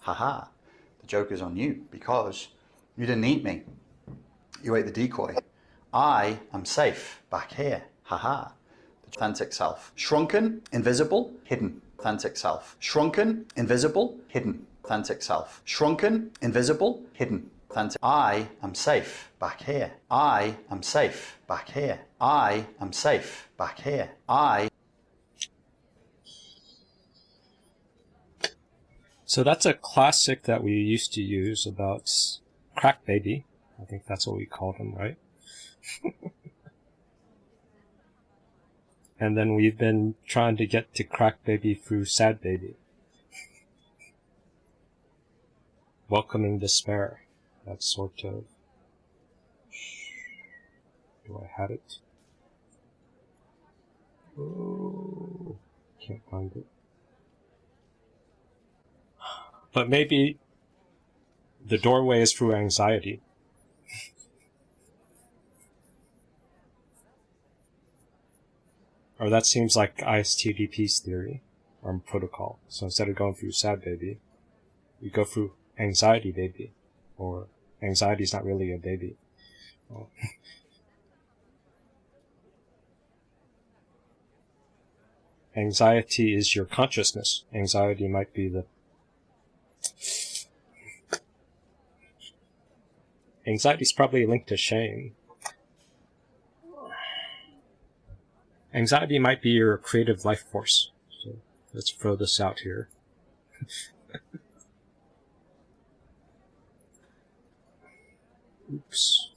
Haha. The joke is on you because you didn't eat me. You ate the decoy. I am safe back here. Haha. The authentic self. Shrunken, invisible, hidden. Authentic self. Shrunken, invisible, hidden. Authentic self. Shrunken, invisible, hidden. Authentic. I am safe back here. I am safe back here. I am safe back here. I So that's a classic that we used to use about Crack Baby. I think that's what we called him, right? and then we've been trying to get to Crack Baby through Sad Baby. Welcoming despair. That sort of. Do I have it? Oh, can't find it. But maybe the doorway is through anxiety. or that seems like ISTDP's theory or protocol. So instead of going through sad baby, you go through anxiety baby. Or anxiety is not really a baby. Anxiety is your consciousness. Anxiety might be the Anxiety is probably linked to shame. Anxiety might be your creative life force. So let's throw this out here. Oops.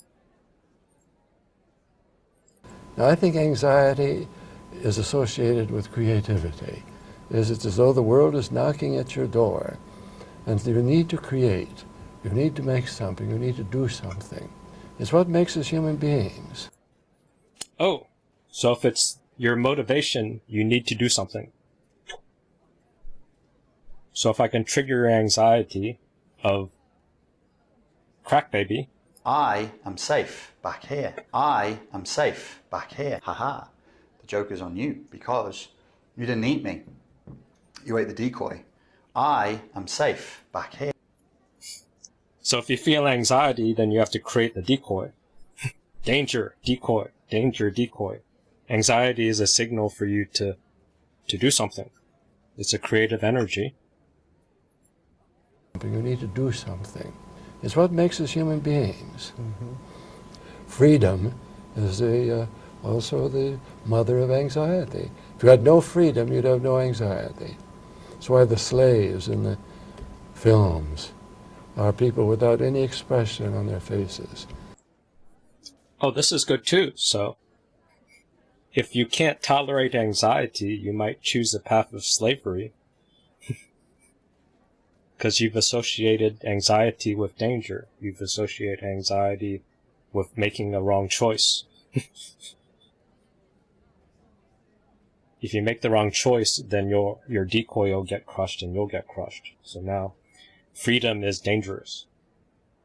Now, I think anxiety is associated with creativity. Is it's as though the world is knocking at your door, and you need to create. You need to make something. You need to do something. It's what makes us human beings. Oh, so if it's your motivation, you need to do something. So if I can trigger your anxiety of crack baby. I am safe back here. I am safe back here. Haha. The joke is on you because you didn't eat me. You ate the decoy. I am safe back here. So if you feel anxiety, then you have to create the decoy. danger, decoy, danger, decoy. Anxiety is a signal for you to, to do something. It's a creative energy. But You need to do something. It's what makes us human beings. Mm -hmm. Freedom is the, uh, also the mother of anxiety. If you had no freedom, you'd have no anxiety. That's why the slaves in the films are people without any expression on their faces. Oh, this is good too. So, if you can't tolerate anxiety, you might choose the path of slavery. Because you've associated anxiety with danger. You've associated anxiety with making a wrong choice. if you make the wrong choice, then your your decoy will get crushed and you'll get crushed. So now freedom is dangerous.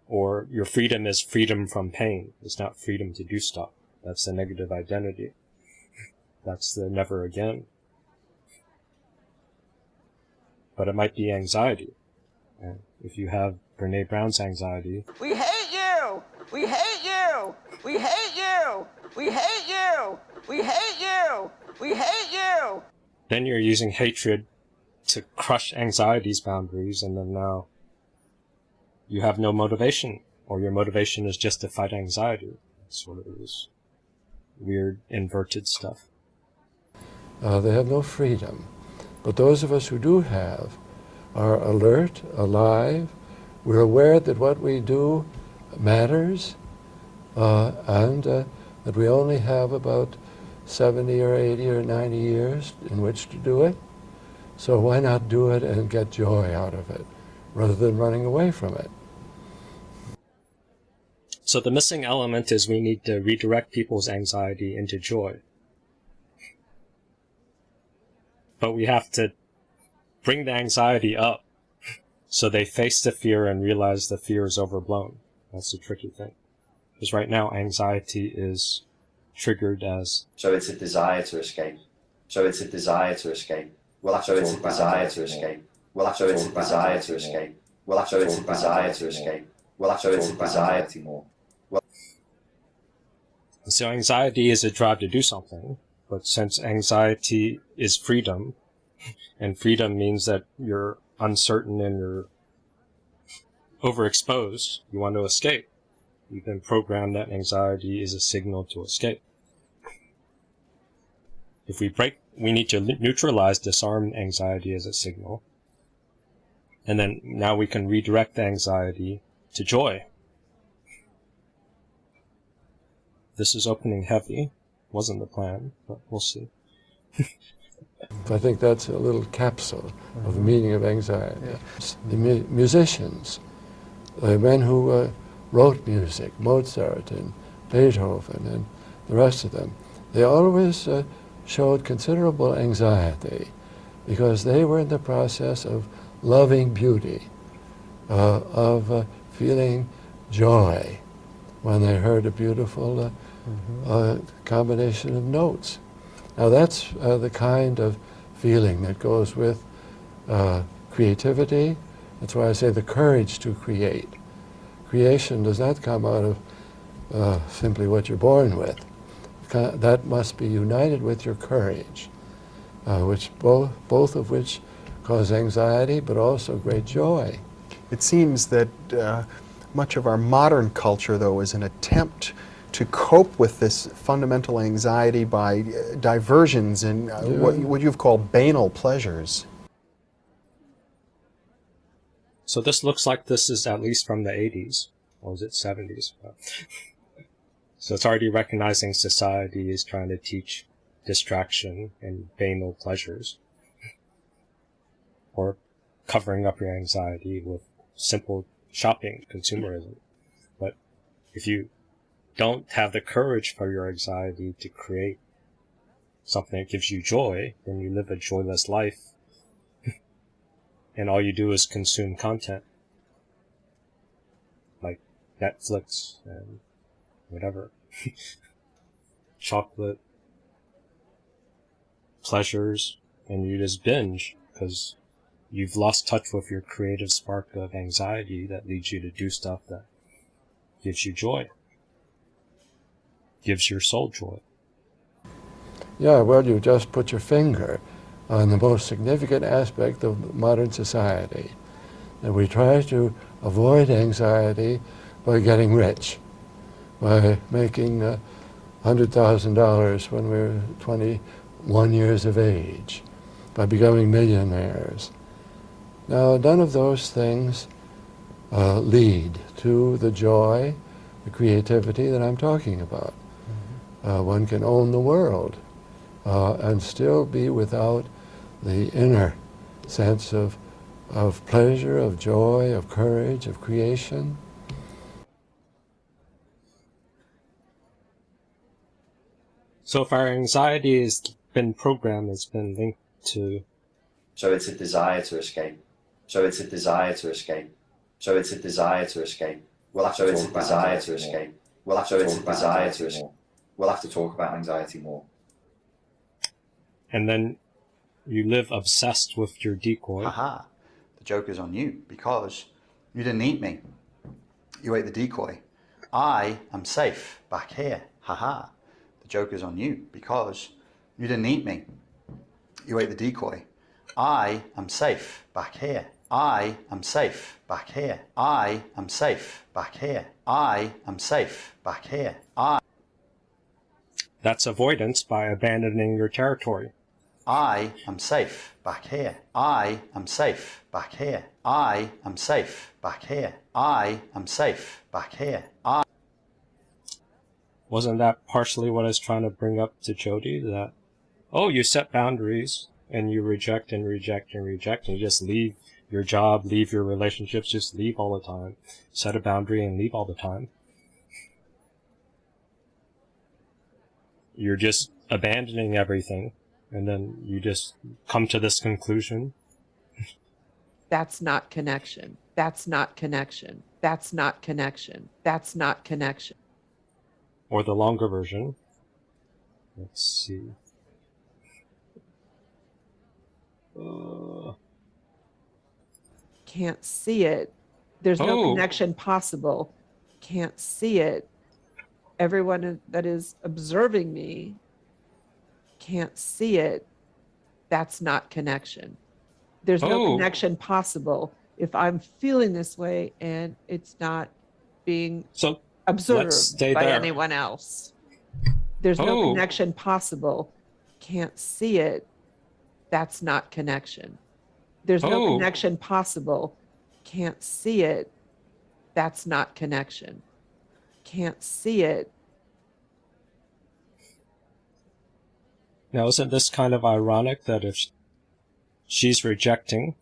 Or your freedom is freedom from pain. It's not freedom to do stuff. That's the negative identity. That's the never again. But it might be anxiety. And if you have Brene Brown's anxiety. We hate you! We hate you! We hate you! We hate you! We hate you! We hate you! Then you're using hatred to crush anxiety's boundaries and then now you have no motivation, or your motivation is just to fight anxiety. Sort of this weird inverted stuff. Uh, they have no freedom. But those of us who do have are alert, alive, we're aware that what we do matters, uh, and uh, that we only have about 70 or 80 or 90 years in which to do it. So why not do it and get joy out of it, rather than running away from it? So the missing element is we need to redirect people's anxiety into joy. But we have to bring the anxiety up so they face the fear and realize the fear is overblown. That's the tricky thing. Because right now anxiety is triggered as So it's a desire to escape. So it's a desire to escape. Well, so it's a desire to escape. Well, so it's a desire to escape. We'll have to So it's talk a desire to escape. We'll have to it's a Talk about desire. anxiety more. So anxiety is a drive to do something, but since anxiety is freedom, and freedom means that you're uncertain and you're overexposed, you want to escape. You've been programmed that anxiety is a signal to escape. If we break, we need to neutralize, disarm anxiety as a signal. And then now we can redirect the anxiety to joy. This is opening heavy. Wasn't the plan, but we'll see. I think that's a little capsule of the meaning of anxiety. The mu- musicians, the men who uh, wrote music, Mozart and Beethoven and the rest of them, they always uh, showed considerable anxiety because they were in the process of loving beauty, uh, of uh, feeling joy when they heard a beautiful uh, uh, combination of notes. Now that's uh, the kind of feeling that goes with uh, creativity. That's why I say the courage to create. Creation does not come out of uh, simply what you're born with. That must be united with your courage, uh, which both, both of which cause anxiety, but also great joy. It seems that uh, much of our modern culture, though, is an attempt to cope with this fundamental anxiety by uh, diversions and uh, what, what you've called banal pleasures. So this looks like this is at least from the 80s, or is it 70s? so it's already recognizing society is trying to teach distraction and banal pleasures, or covering up your anxiety with simple shopping, consumerism. But if you don't have the courage for your anxiety to create something that gives you joy, then you live a joyless life and all you do is consume content like Netflix and whatever chocolate pleasures and you just binge because you've lost touch with your creative spark of anxiety that leads you to do stuff that gives you joy gives your soul joy. Yeah, well, you just put your finger on the most significant aspect of modern society. And we try to avoid anxiety by getting rich, by making uh, $100,000 when we're 21 years of age, by becoming millionaires. Now, none of those things uh, lead to the joy, the creativity that I'm talking about. Uh, one can own the world uh, and still be without the inner sense of, of pleasure, of joy, of courage, of creation. so if our anxiety has been programmed it's been linked to So it's a desire to escape. So it's a desire to escape. So it's a desire to escape. We'll have to Talk it's a about desire anxiety to more. escape. We'll have to it's a desire to escape. more. We'll have to Talk about anxiety more. and then you live obsessed with your decoy Haha. The joke is on you because you didn't eat me. You ate the decoy. I am safe back here. Haha. The joke is on you because you didn't eat me. You ate the decoy. I am safe back here. I am safe back here. I am safe back here. I am safe back here. I That's avoidance by abandoning your territory. I am safe back here. I am safe back here. I am safe back here. I am safe back here. I Wasn't that partially what I was trying to bring up to Jody? That, oh, you set boundaries and you reject and reject and reject and you just leave your job, leave your relationships, just leave all the time. Set a boundary and leave all the time. You're just abandoning everything and then you just come to this conclusion. That's not connection. That's not connection. That's not connection. That's not connection. Or the longer version. Let's see. Uh, Can't see it There's no Oh. connection possible. Can't see it. Everyone that is observing me can't see it. That's not connection. There's no Oh. connection possible if I'm feeling this way and it's not being So observed by there. anyone else. There's no Oh. connection possible. Can't see it. That's not connection. There's no Oh. connection possible. Can't see it. That's not connection. Can't see it. Now isn't this kind of ironic that if she's rejecting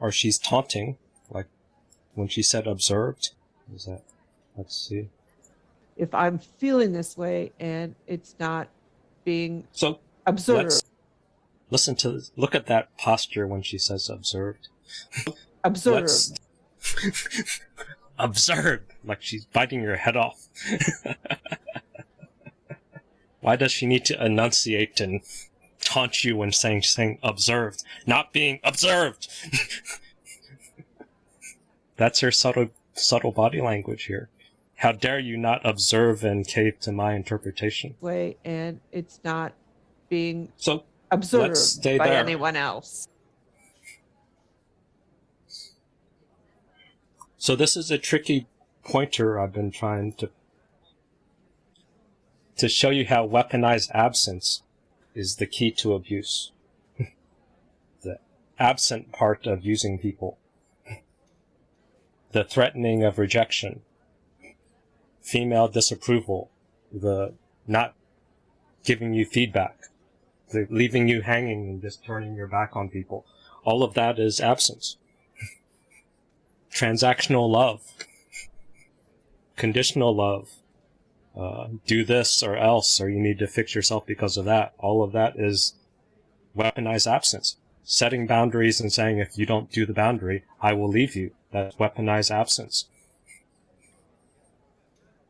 or she's taunting, like when she said observed, is that let's see. If I'm feeling this way and it's not being So observed, listen to look at that posture when she says observed. observed, observed, like she's biting your head off. Why does she need to enunciate and taunt you when saying saying observed, not being observed? That's her subtle subtle body language here. How dare you not observe and cave to my interpretation? way and it's not being So observed by there. anyone else. So this is a tricky pointer I've been trying to to show you how weaponized absence is the key to abuse. the absent part of using people. The threatening of rejection. Female disapproval. The not giving you feedback. The leaving you hanging and just turning your back on people. All of that is absence transactional love, conditional love, uh, do this or else, or you need to fix yourself because of that. All of that is weaponized absence. Setting boundaries and saying, if you don't do the boundary, I will leave you. That's weaponized absence.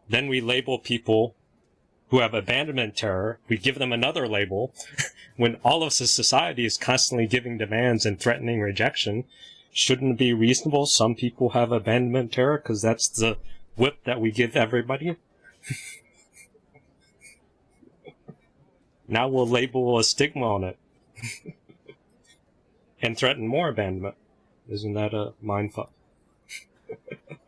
Then we label people who have abandonment terror. We give them another label when all of society is constantly giving demands and threatening rejection shouldn't it be reasonable? Some people have abandonment terror because that's the whip that we give everybody. Now we'll label a stigma on it and threaten more abandonment. Isn't that a mindfuck?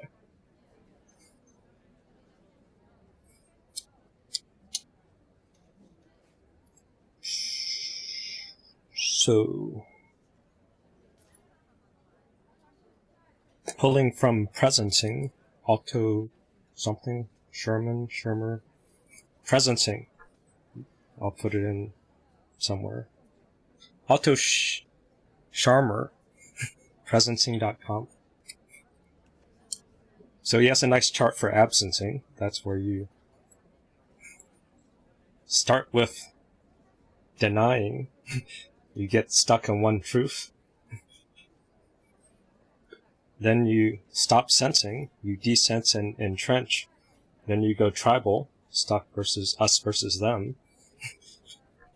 so pulling from presencing, Otto something, Sherman, Shermer, presencing. I'll put it in somewhere. Otto sh- Scharmer, presencing.com. So he has a nice chart for absencing. That's where you start with denying. you get stuck in one truth. Then you stop sensing, you desense and entrench. Then you go tribal, stuck versus us versus them.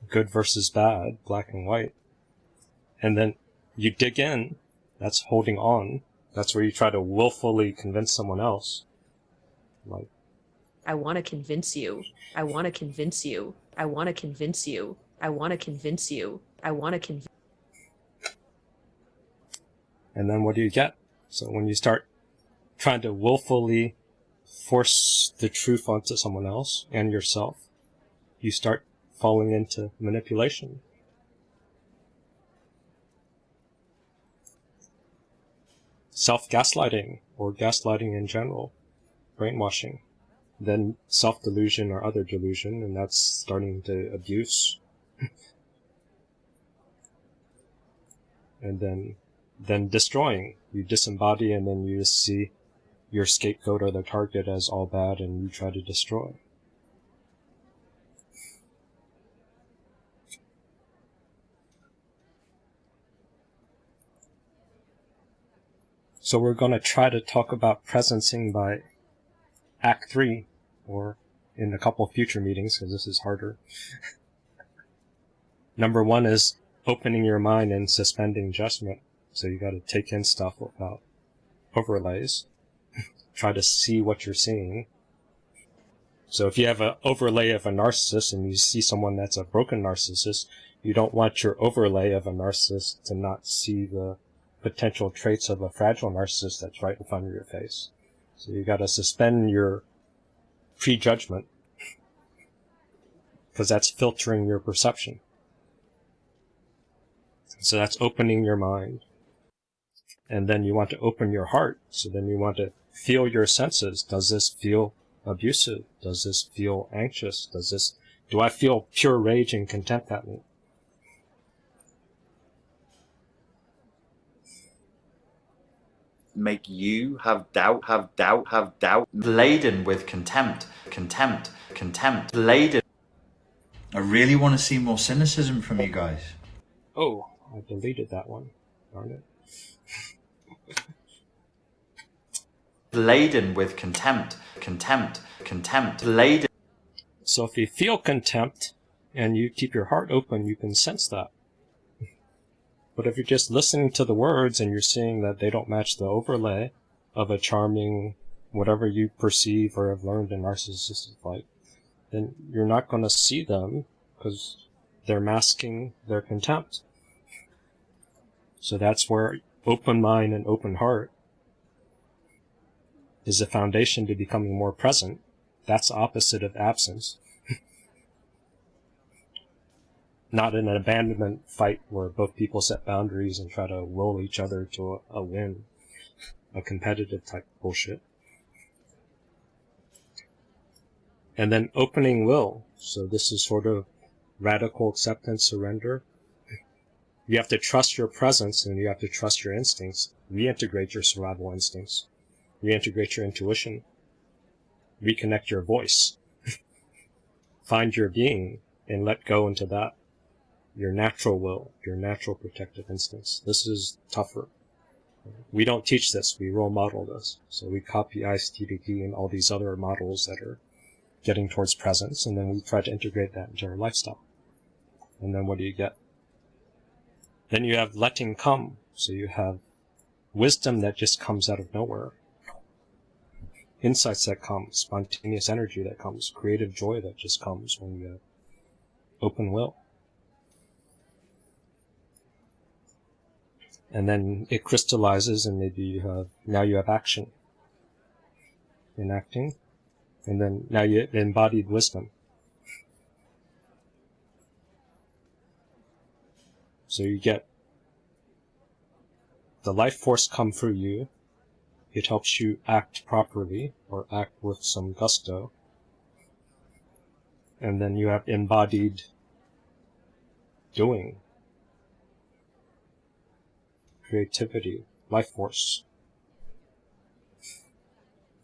Good versus bad, black and white. And then you dig in, that's holding on. That's where you try to willfully convince someone else. Like, I want to convince you. I want to convince you. I want to convince you. I want to convince you. I want to convince and then what do you get? So when you start trying to willfully force the truth onto someone else and yourself, you start falling into manipulation. Self-gaslighting, or gaslighting in general, brainwashing, then self-delusion or other delusion, and that's starting to abuse. and then then destroying. You disembody and then you see your scapegoat or the target as all bad and you try to destroy. So we're going to try to talk about presencing by Act 3, or in a couple future meetings, because this is harder. Number one is opening your mind and suspending judgment. So you got to take in stuff without overlays. Try to see what you're seeing. So if you have an overlay of a narcissist and you see someone that's a broken narcissist, you don't want your overlay of a narcissist to not see the potential traits of a fragile narcissist that's right in front of your face. So you got to suspend your prejudgment because that's filtering your perception. So that's opening your mind. And then you want to open your heart. So then you want to feel your senses. Does this feel abusive? Does this feel anxious? Does this, do I feel pure rage and contempt at me? Make you have doubt, have doubt, have doubt. Laden with contempt, contempt, contempt, laden. I really want to see more cynicism from you guys. Oh, I deleted that one. Darn it. Laden with contempt, contempt, contempt, laden. So if you feel contempt and you keep your heart open, you can sense that. But if you're just listening to the words and you're seeing that they don't match the overlay of a charming, whatever you perceive or have learned in narcissistic life, then you're not going to see them because they're masking their contempt. So that's where open mind and open heart is the foundation to becoming more present. That's opposite of absence. Not in an abandonment fight where both people set boundaries and try to will each other to a, a win. A competitive type bullshit. And then opening will. So this is sort of radical acceptance, surrender. You have to trust your presence and you have to trust your instincts. Reintegrate your survival instincts. Reintegrate your intuition. Reconnect your voice. Find your being and let go into that. Your natural will, your natural protective instincts. This is tougher. We don't teach this, we role model this. So we copy ISTDP and all these other models that are getting towards presence, and then we try to integrate that into our lifestyle. And then what do you get? Then you have letting come. So you have wisdom that just comes out of nowhere. Insights that come, spontaneous energy that comes, creative joy that just comes when you have uh, open will. And then it crystallizes and maybe you have, now you have action. Enacting. And then now you have embodied wisdom. So you get the life force come through you. It helps you act properly or act with some gusto. And then you have embodied doing. Creativity, life force.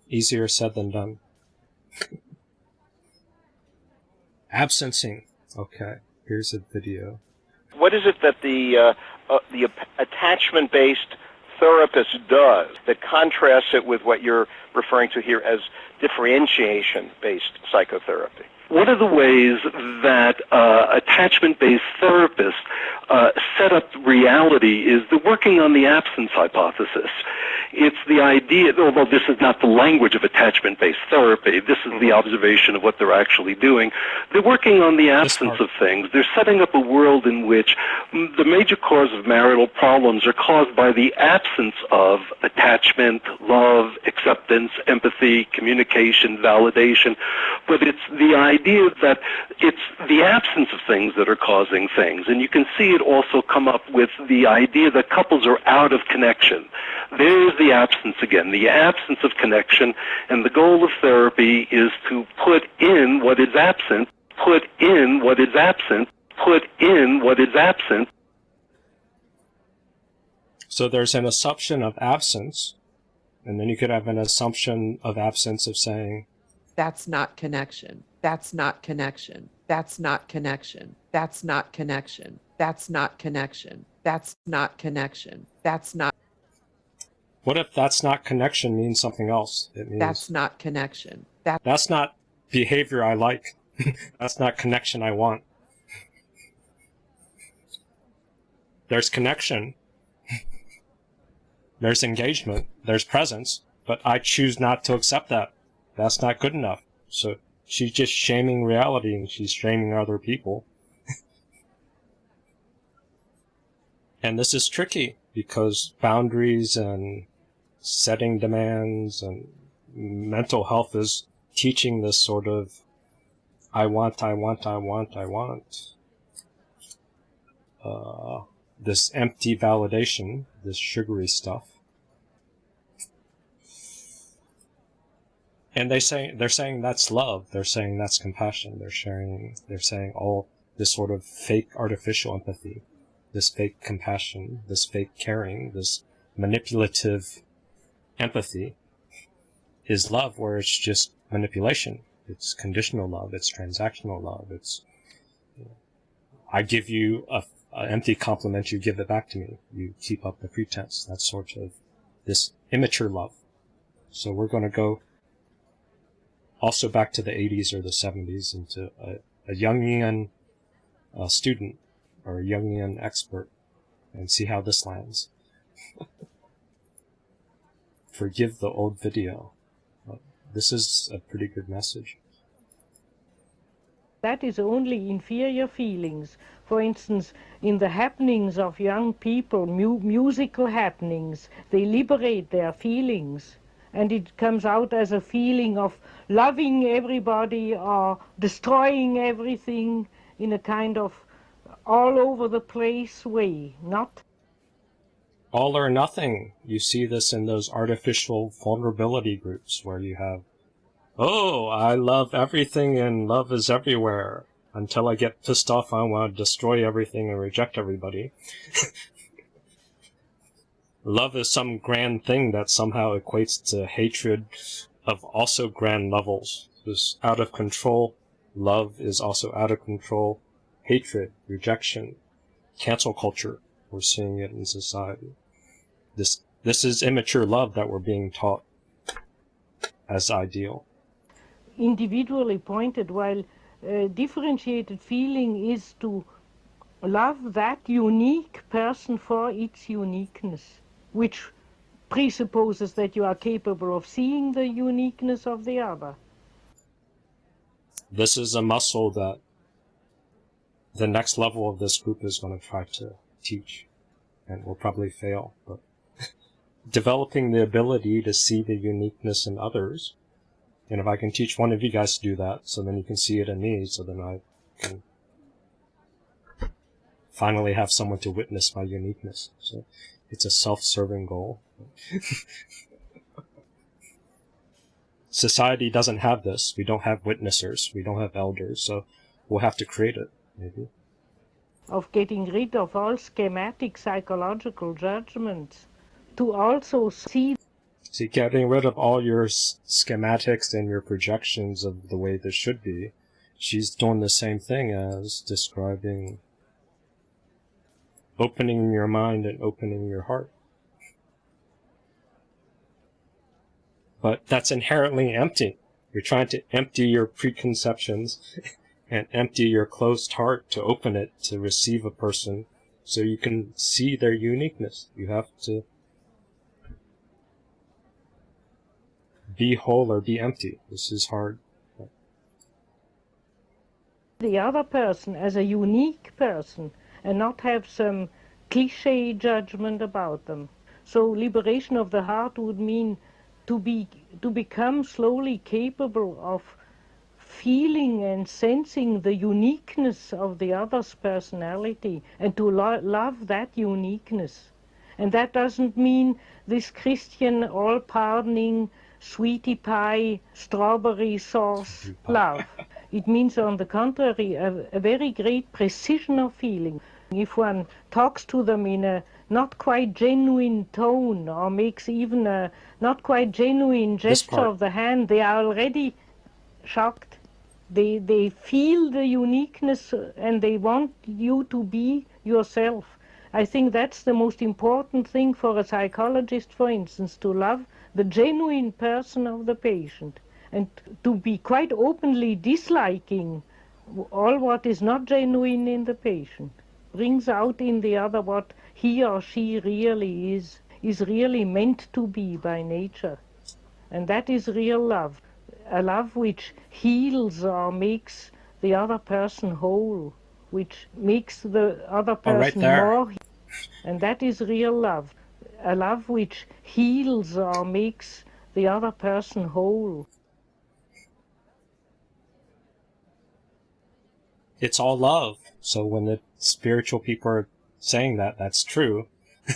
Easier said than done. Absencing. Okay, here's a video. What is it that the uh, uh, the attachment-based therapist does that contrasts it with what you're referring to here as differentiation-based psychotherapy? One of the ways that uh, attachment-based therapists uh, set up reality is they're working on the absence hypothesis. It's the idea, although this is not the language of attachment-based therapy, this is the observation of what they're actually doing. They're working on the absence of things. They're setting up a world in which the major cause of marital problems are caused by the absence of attachment, love, acceptance, empathy, communication, validation. But it's the idea that it's the absence of things that are causing things. And you can see it also come up with the idea that couples are out of connection. There's the absence again, the absence of connection, and the goal of therapy is to put in what is absent, put in what is absent, put in what is absent. So there's an assumption of absence, and then you could have an assumption of absence of saying, That's not connection. That's not connection. That's not connection. That's not connection. That's not connection. That's not connection. That's not. What if that's not connection means something else? It means That's not connection. That that's not behavior I like. that's not connection I want. There's connection. There's engagement. There's presence. but I choose not to accept that. That's not good enough. So she's just shaming reality and she's shaming other people. and this is tricky because boundaries and setting demands and mental health is teaching this sort of I want, I want, I want, I want. Uh, this empty validation, this sugary stuff. And they say they're saying that's love. They're saying that's compassion. They're sharing. They're saying all this sort of fake artificial empathy, this fake compassion, this fake caring, this manipulative empathy is love, where it's just manipulation. It's conditional love. It's transactional love. It's you know, I give you a, an empty compliment, you give it back to me. You keep up the pretense. That's sort of this immature love. So we're going to go also back to the 80s or the 70s into a, a Jungian uh, student or a Jungian expert and see how this lands. Forgive the old video. This is a pretty good message. That is only inferior feelings. For instance, in the happenings of young people, mu musical happenings, they liberate their feelings and it comes out as a feeling of loving everybody or destroying everything in a kind of all over the place way, not all or nothing. You see this in those artificial vulnerability groups where you have, oh, I love everything and love is everywhere. Until I get pissed off, I want to destroy everything and reject everybody. love is some grand thing that somehow equates to hatred of also grand levels. This out of control. Love is also out of control. Hatred, rejection, cancel culture. We're seeing it in society. This this is immature love that we're being taught as ideal. Individually pointed, while uh, differentiated feeling is to love that unique person for its uniqueness which presupposes that you are capable of seeing the uniqueness of the other. This is a muscle that the next level of this group is going to try to teach and will probably fail. But developing the ability to see the uniqueness in others, and if I can teach one of you guys to do that, so then you can see it in me, so then I can finally have someone to witness my uniqueness. So it's a self-serving goal. Society doesn't have this. We don't have witnessers. We don't have elders. So we'll have to create it, maybe. Of getting rid of all schematic psychological judgments to also see. See, getting rid of all your schematics and your projections of the way this should be. She's doing the same thing as describing opening your mind and opening your heart. But that's inherently empty. You're trying to empty your preconceptions and empty your closed heart to open it to receive a person so you can see their uniqueness. You have to be whole or be empty. This is hard. The other person as a unique person and not have some cliche judgment about them. So liberation of the heart would mean to be to become slowly capable of feeling and sensing the uniqueness of the other's personality and to lo love that uniqueness. And that doesn't mean this Christian all-pardoning sweetie pie, strawberry sauce love. It means, on the contrary, a, a very great precision of feeling. If one talks to them in a not quite genuine tone or makes even a not quite genuine gesture of the hand, they are already shocked. They, they feel the uniqueness uh, and they want you to be yourself. I think that's the most important thing for a psychologist, for instance, to love the genuine person of the patient and to be quite openly disliking all what is not genuine in the patient brings out in the other what he or she really is, is really meant to be by nature. And that is real love. A love which heals or makes the other person whole, which makes the other Oh, right person more. And that is real love. A love which heals or makes the other person whole. It's all love. So when the spiritual people are saying that, that's true.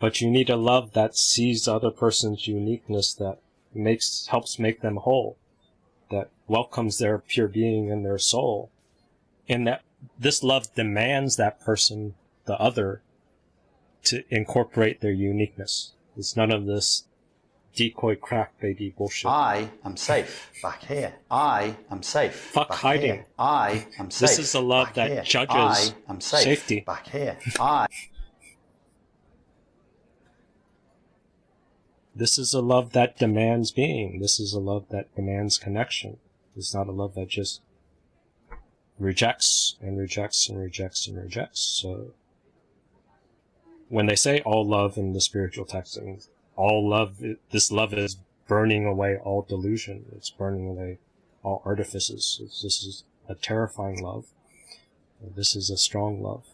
but you need a love that sees the other person's uniqueness, that makes helps make them whole, that welcomes their pure being and their soul, and that this love demands that person, the other, to incorporate their uniqueness. It's none of this decoy crack baby bullshit. I am safe back here. I am safe. Fuck back hiding. Here. I am safe. This is a love that here. judges I am safe. safety. Back here. I. This is a love that demands being. This is a love that demands connection. It's not a love that just rejects and rejects and rejects and rejects. So when they say all love in the spiritual texting, all love, this love is burning away all delusion. It's burning away all artifices. This is a terrifying love. This is a strong love.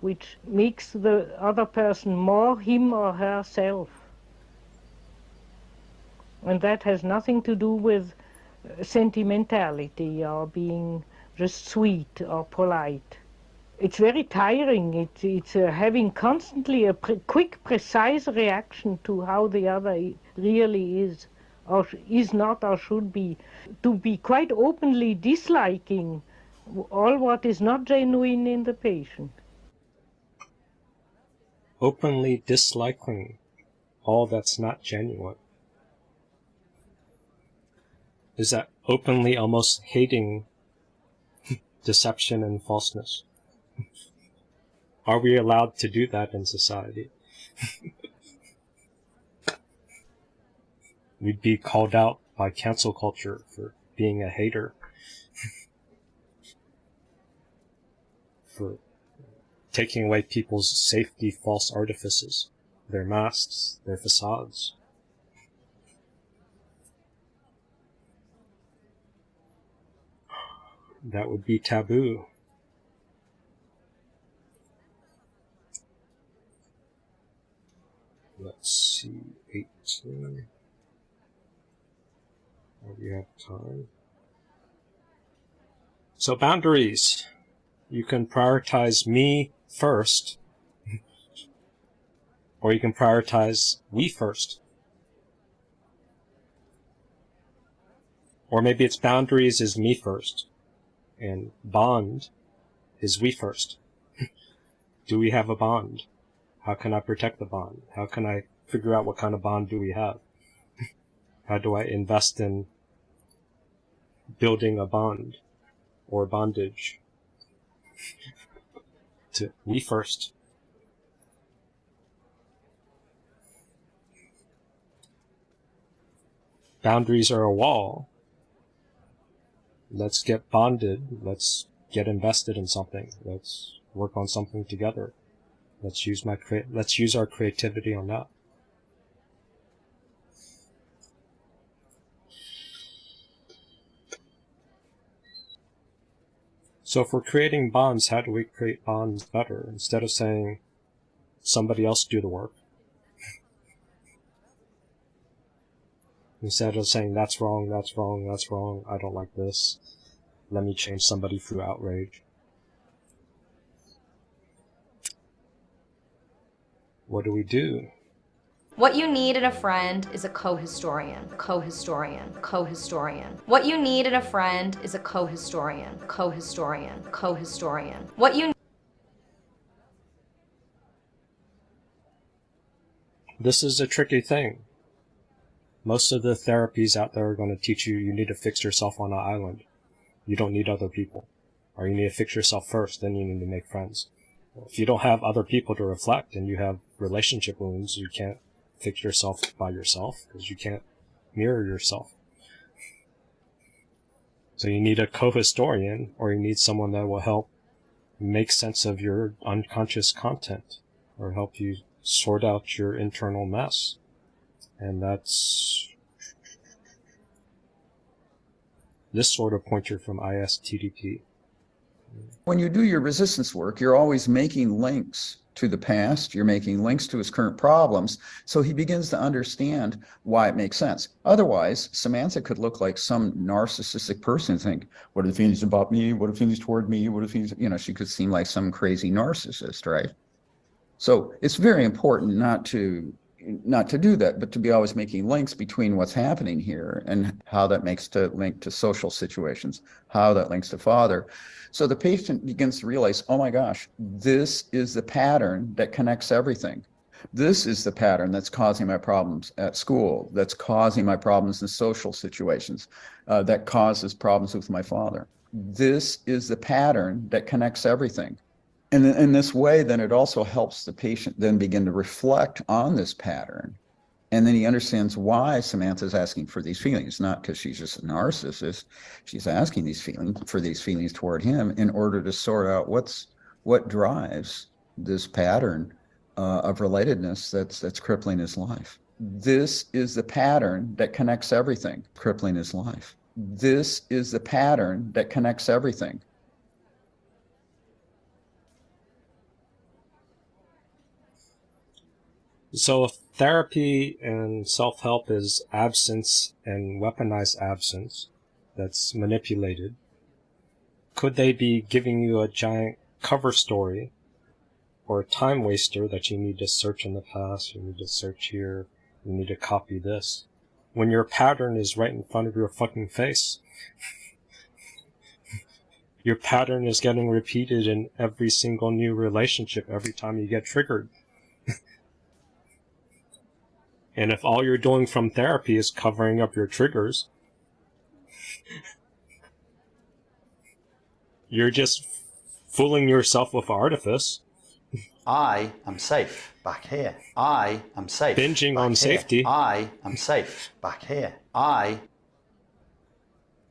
Which makes the other person more him or herself. And that has nothing to do with uh, sentimentality or being just sweet or polite. It's very tiring. It, it's uh, having constantly a pre- quick, precise reaction to how the other really is or is not or should be. To be quite openly disliking all what is not genuine in the patient. Openly disliking all that's not genuine. Is that openly almost hating deception and falseness? Are we allowed to do that in society? We'd be called out by cancel culture for being a hater. for taking away people's safety false artifices, their masks, their facades. That would be taboo. Let's see, 18. Or do you have time? So boundaries. You can prioritize me first, or you can prioritize we first. Or maybe its boundaries is me first, and bond is we first. do we have a bond? How can I protect the bond? How can I figure out what kind of bond do we have? How do I invest in building a bond or bondage? to we first. Boundaries are a wall. Let's get bonded. Let's get invested in something. Let's work on something together. Let's use my let's use our creativity on that. So if we're creating bonds, how do we create bonds better? Instead of saying somebody else do the work. Instead of saying that's wrong, that's wrong, that's wrong, I don't like this. Let me change somebody through outrage. What do we do? What you need in a friend is a co-historian, co-historian, co-historian. What you need in a friend is a co-historian, co-historian, co-historian. What you This is a tricky thing. Most of the therapies out there are going to teach you you need to fix yourself on an island. You don't need other people. Or you need to fix yourself first, then you need to make friends. If you don't have other people to reflect and you have relationship wounds, you can't fix yourself by yourself because you can't mirror yourself. So you need a co-historian or you need someone that will help make sense of your unconscious content or help you sort out your internal mess. And that's this sort of pointer from ISTDP. When you do your resistance work, you're always making links to the past, you're making links to his current problems, so he begins to understand why it makes sense. Otherwise, Samantha could look like some narcissistic person think, what are the feelings about me? What are the feelings toward me? What are the feelings, you know, she could seem like some crazy narcissist, right? So it's very important not to not to do that, but to be always making links between what's happening here and how that makes to link to social situations, how that links to father. So the patient begins to realize, oh my gosh, this is the pattern that connects everything. This is the pattern that's causing my problems at school, that's causing my problems in social situations, uh, that causes problems with my father. This is the pattern that connects everything. And in this way, then it also helps the patient then begin to reflect on this pattern. And then he understands why Samantha's asking for these feelings, not because she's just a narcissist. She's asking these feelings for these feelings toward him in order to sort out what's what drives this pattern uh, of relatedness that's that's crippling his life. This is the pattern that connects everything, crippling his life. This is the pattern that connects everything. So if therapy and self-help is absence and weaponized absence that's manipulated, could they be giving you a giant cover story or a time waster that you need to search in the past, you need to search here, you need to copy this, when your pattern is right in front of your fucking face? your pattern is getting repeated in every single new relationship every time you get triggered. And if all you're doing from therapy is covering up your triggers, you're just fooling yourself with artifice. I am safe back here. I am safe. Binging on here. safety. I am safe back here. I.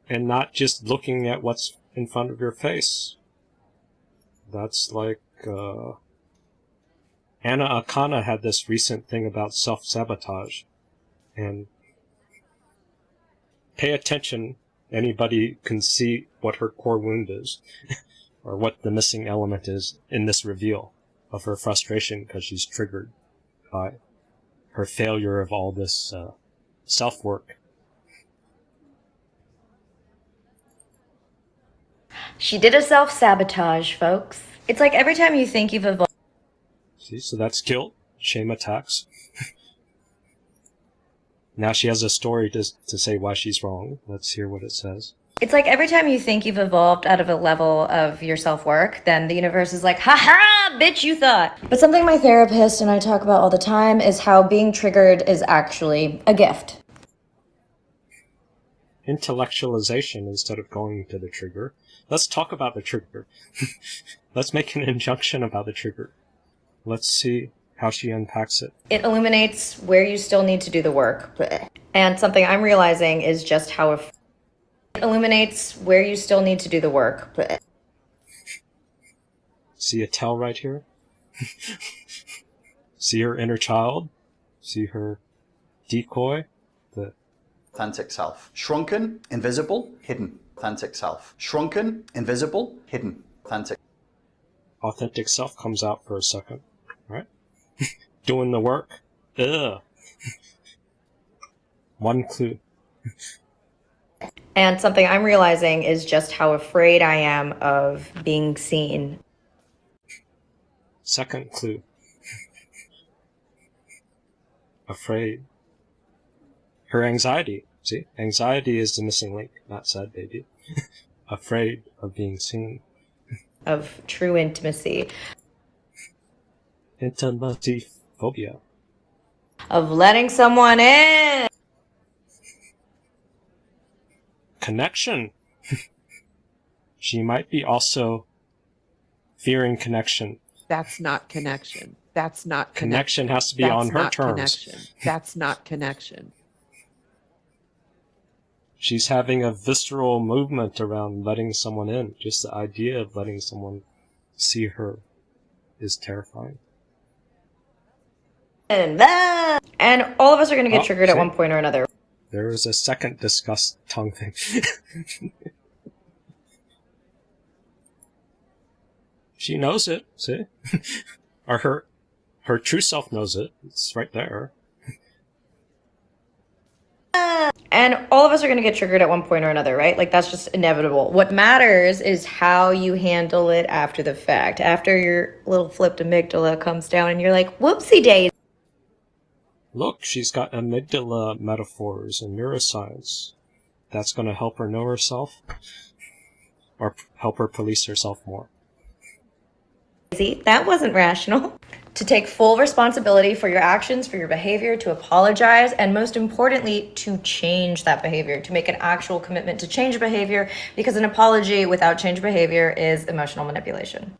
And not just looking at what's in front of your face. That's like, uh, Anna Akana had this recent thing about self-sabotage. And pay attention. Anybody can see what her core wound is. or what the missing element is in this reveal of her frustration because she's triggered by her failure of all this uh, self-work. She did a self sabotage, folks. It's like every time you think you've evolved. See, so that's guilt, shame attacks. now she has a story to, to say why she's wrong. Let's hear what it says. It's like every time you think you've evolved out of a level of your self work, then the universe is like, ha ha, bitch, you thought. But something my therapist and I talk about all the time is how being triggered is actually a gift. Intellectualization instead of going to the trigger. Let's talk about the trigger. Let's make an injunction about the trigger. Let's see how she unpacks it. It illuminates where you still need to do the work. And something I'm realizing is just how it illuminates where you still need to do the work. See a tell right here? See her inner child? See her decoy? The Authentic self. Shrunken, invisible, hidden. Authentic self. Shrunken, invisible, hidden. Authentic. authentic self comes out for a second, right? Doing the work. Ugh. One clue. And something I'm realizing is just how afraid I am of being seen. Second clue. Afraid. Her anxiety. See? Anxiety is the missing link, not sad baby. Afraid of being seen. Of true intimacy. Intimacy phobia. Of letting someone in. Connection. she might be also fearing connection. That's not connection. That's not Connection connection. has to be That's on her terms. Connection. That's not connection. She's having a visceral movement around letting someone in. Just the idea of letting someone see her is terrifying. And that- and all of us are going to get Oh, triggered at one point or another. There was a second disgust tongue thing. she knows it, see? or her her true self knows it. It's right there. And all of us are going to get triggered at one point or another, right? Like that's just inevitable. What matters is how you handle it after the fact. After your little flipped amygdala comes down and you're like, whoopsie days. Look, she's got amygdala metaphors and neuroscience. That's going to help her know herself or help her police herself more. That wasn't rational. To take full responsibility for your actions, for your behavior, to apologize, and most importantly, to change that behavior, to make an actual commitment to change behavior, because an apology without change behavior is emotional manipulation.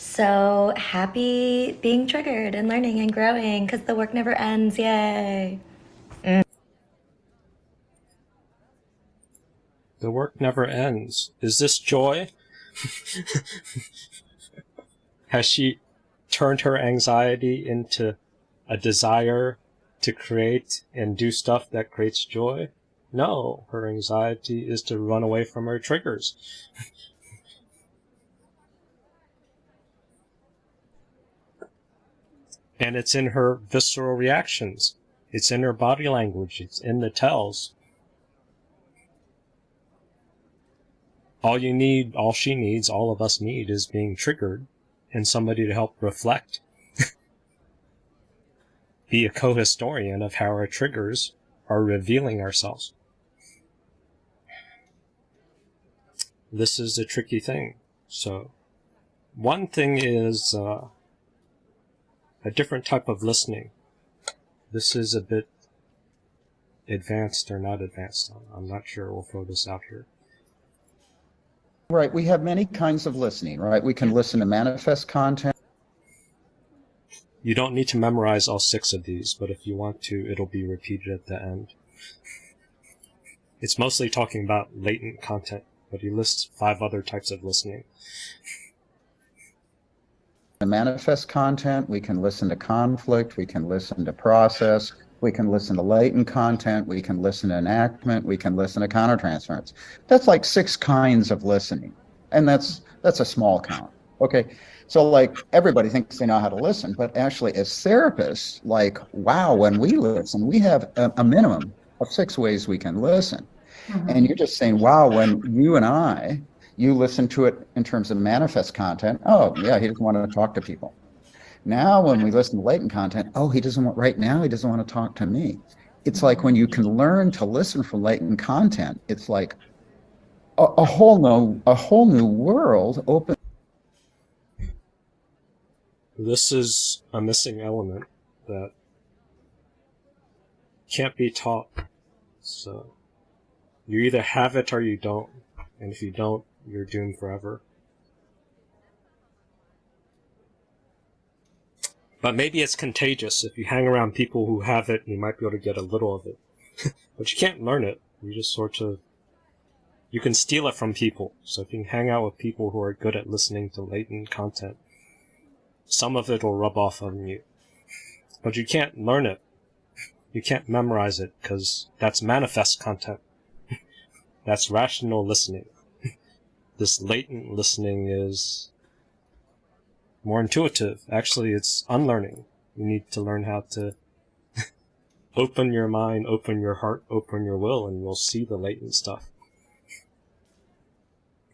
So happy being triggered and learning and growing because the work never ends. Yay. Mm. The work never ends. Is this joy? Has she turned her anxiety into a desire to create and do stuff that creates joy? No, her anxiety is to run away from her triggers. and it's in her visceral reactions. It's in her body language. It's in the tells. All you need, all she needs, all of us need is being triggered and somebody to help reflect. Be a co-historian of how our triggers are revealing ourselves. This is a tricky thing. So, one thing is uh, a different type of listening. This is a bit advanced or not advanced. I'm not sure. We'll throw this out here. Right. We have many kinds of listening, right? We can listen to manifest content. You don't need to memorize all six of these, but if you want to, it'll be repeated at the end. It's mostly talking about latent content, but he lists five other types of listening. The manifest content, we can listen to conflict, we can listen to process, we can listen to latent content, we can listen to enactment, we can listen to countertransference. That's like six kinds of listening. And that's that's a small count. Okay. So like everybody thinks they know how to listen, but actually as therapists, like wow, when we listen, we have a, a minimum of six ways we can listen. Mm-hmm. And you're just saying, wow, when you and I, you listen to it in terms of manifest content. Oh, yeah, he doesn't want to talk to people. Now, when we listen to latent content, oh, he doesn't want, right now, he doesn't want to talk to me. It's like when you can learn to listen from latent content, it's like a, a whole new, a whole new world open. This is a missing element that can't be taught. So, you either have it or you don't. And if you don't, you're doomed forever. But maybe it's contagious. If you hang around people who have it, you might be able to get a little of it. but you can't learn it. You just sort of. You can steal it from people. So if you hang out with people who are good at listening to latent content, some of it will rub off on you. But you can't learn it. You can't memorize it, because that's manifest content. that's rational listening. This latent listening is more intuitive. Actually, it's unlearning. You need to learn how to open your mind, open your heart, open your will, and you'll see the latent stuff.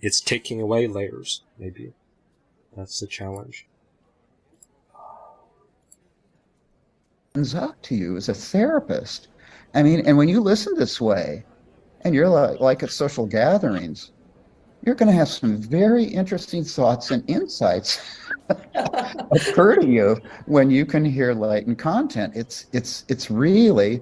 It's taking away layers, maybe. That's the challenge. opens up to you as a therapist. I mean, and when you listen this way, and you're like, like at social gatherings, you're going to have some very interesting thoughts and insights occur to you when you can hear latent content. It's it's it's really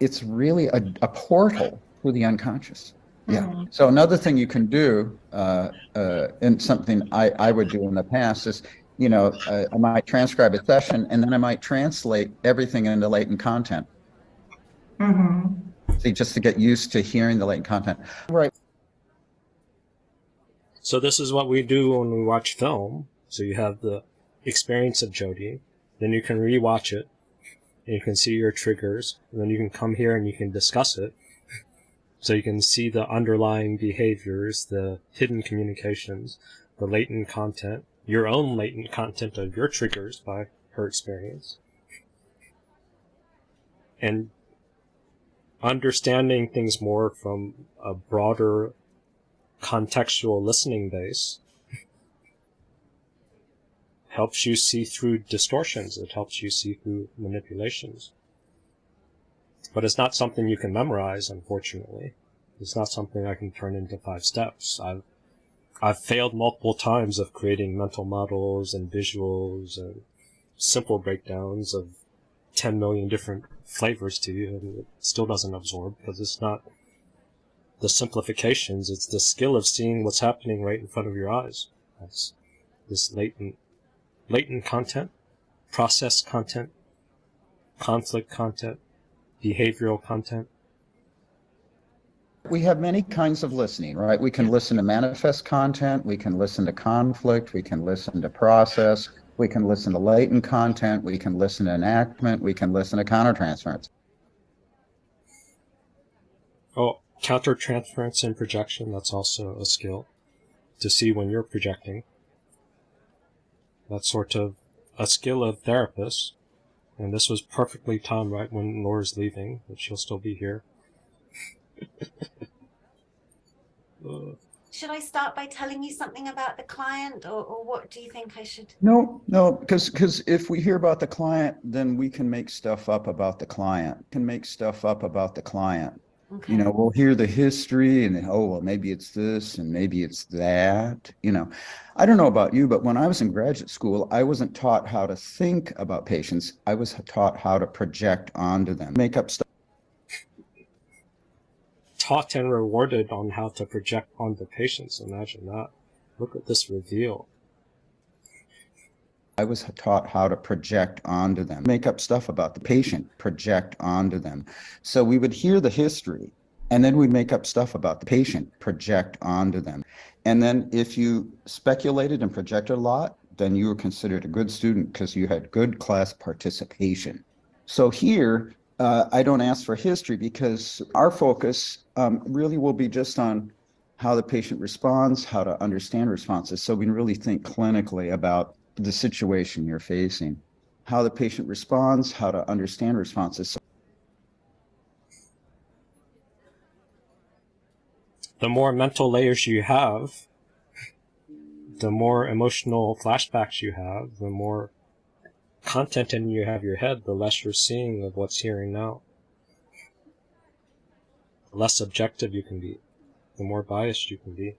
it's really a, a portal to the unconscious. Yeah. So another thing you can do, uh, uh, and something I, I would do in the past is, you know, uh, I might transcribe a session and then I might translate everything into latent content. Mm -hmm. See, just to get used to hearing the latent content. Right. So this is what we do when we watch film. So you have the experience of Jody, then you can rewatch it, and you can see your triggers, and then you can come here and you can discuss it. So you can see the underlying behaviors, the hidden communications, the latent content, your own latent content of your triggers by her experience. And understanding things more from a broader contextual listening base helps you see through distortions. It helps you see through manipulations. But it's not something you can memorize, unfortunately. It's not something I can turn into five steps. I've I've failed multiple times of creating mental models and visuals and simple breakdowns of 10 million different flavors to you, and it still doesn't absorb because it's not the simplifications, it's the skill of seeing what's happening right in front of your eyes. That's this latent latent content, process content, conflict content, behavioral content. We have many kinds of listening, right? We can listen to manifest content, we can listen to conflict, we can listen to process, we can listen to latent content, we can listen to enactment, we can listen to countertransference. Oh, countertransference and projection, that's also a skill to see when you're projecting. That's sort of a skill of therapists. And this was perfectly timed right when Laura's leaving, but she'll still be here. Should I start by telling you something about the client, or, or what do you think I should? No, no, because because if we hear about the client, then we can make stuff up about the client. Can make stuff up about the client. Okay. You know, we'll hear the history and oh well, maybe it's this and maybe it's that. You know, I don't know about you, but when I was in graduate school, I wasn't taught how to think about patients. I was taught how to project onto them, make up stuff. taught and rewarded on how to project onto patients. Imagine that. Look at this reveal. I was taught how to project onto them, make up stuff about the patient, project onto them. So we would hear the history and then we'd make up stuff about the patient, project onto them. And then if you speculated and projected a lot, then you were considered a good student because you had good class participation. So here, uh, I don't ask for history because our focus um, really will be just on how the patient responds, how to understand responses. So we can really think clinically about the situation you're facing, how the patient responds, how to understand responses. The more mental layers you have, the more emotional flashbacks you have, the more content in you have your head, the less you're seeing of what's here and now. The less objective you can be, the more biased you can be.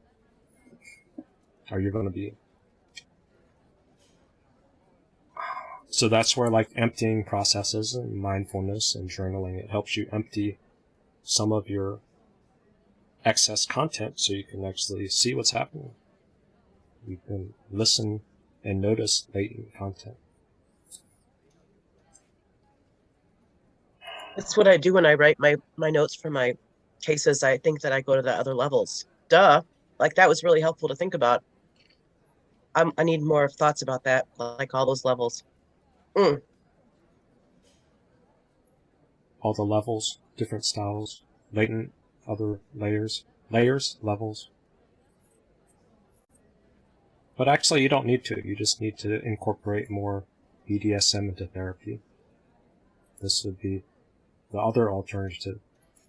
Are you going to be? So that's where like emptying processes and mindfulness and journaling, it helps you empty some of your excess content so you can actually see what's happening. You can listen and notice latent content. That's what I do when I write my, my notes for my cases. I think that I go to the other levels. Duh. Like that was really helpful to think about. I'm, I need more thoughts about that, like all those levels. Mm. All the levels, different styles, latent, other layers, layers, levels. But actually, you don't need to. You just need to incorporate more BDSM into therapy. This would be the other alternative.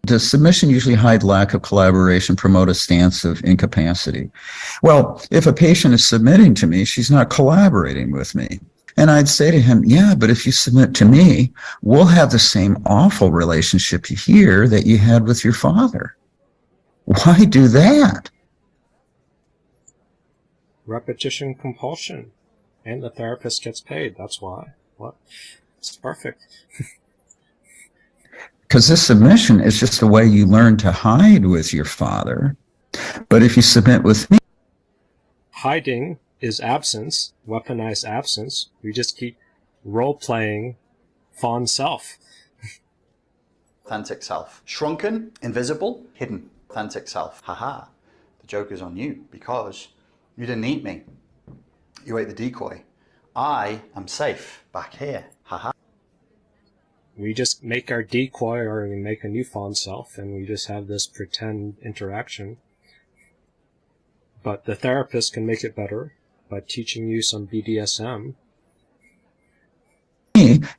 Does submission usually hide lack of collaboration, promote a stance of incapacity? Well, if a patient is submitting to me, she's not collaborating with me. And I'd say to him, yeah, but if you submit to me, we'll have the same awful relationship here that you had with your father. Why do that? Repetition compulsion. And the therapist gets paid. That's why. What? It's perfect. Because this submission is just a way you learn to hide with your father. But if you submit with me, Hiding is absence, weaponized absence. We just keep role playing fawn self. Authentic self. Shrunken, invisible, hidden. Authentic self. Haha. The joke is on you because you didn't eat me. You ate the decoy. I am safe back here. Haha. we just make our decoy or we make a new fawn self and we just have this pretend interaction. But the therapist can make it better by teaching you some BDSM.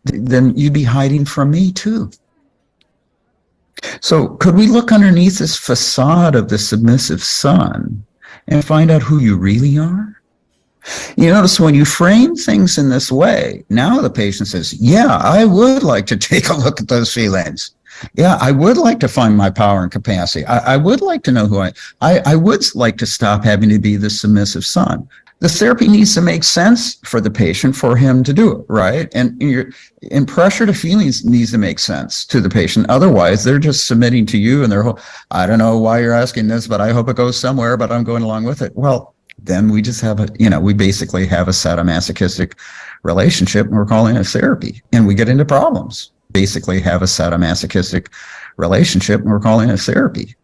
Then you'd be hiding from me too. So could we look underneath this facade of the submissive son and find out who you really are? You notice when you frame things in this way, now the patient says, yeah, I would like to take a look at those feelings. Yeah, I would like to find my power and capacity. I, I would like to know who I, I, I would like to stop having to be the submissive son. The therapy needs to make sense for the patient for him to do it, right? And your and pressure to feelings needs to make sense to the patient. Otherwise, they're just submitting to you and they're, I don't know why you're asking this, but I hope it goes somewhere, but I'm going along with it. Well, then we just have a, you know, we basically have a sadomasochistic relationship and we're calling it therapy and we get into problems. Basically have a sadomasochistic relationship and we're calling it therapy.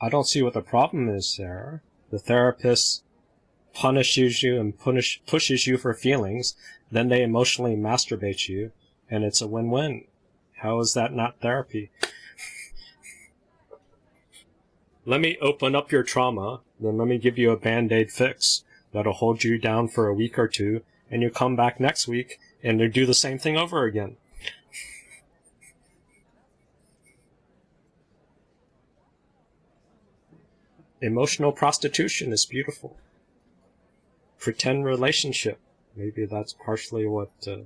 I don't see what the problem is there. The therapist punishes you and punish, pushes you for feelings, then they emotionally masturbate you, and it's a win-win. How is that not therapy? let me open up your trauma, then let me give you a band-aid fix that'll hold you down for a week or two, and you come back next week and they do the same thing over again. Emotional prostitution is beautiful. Pretend relationship. Maybe that's partially what uh,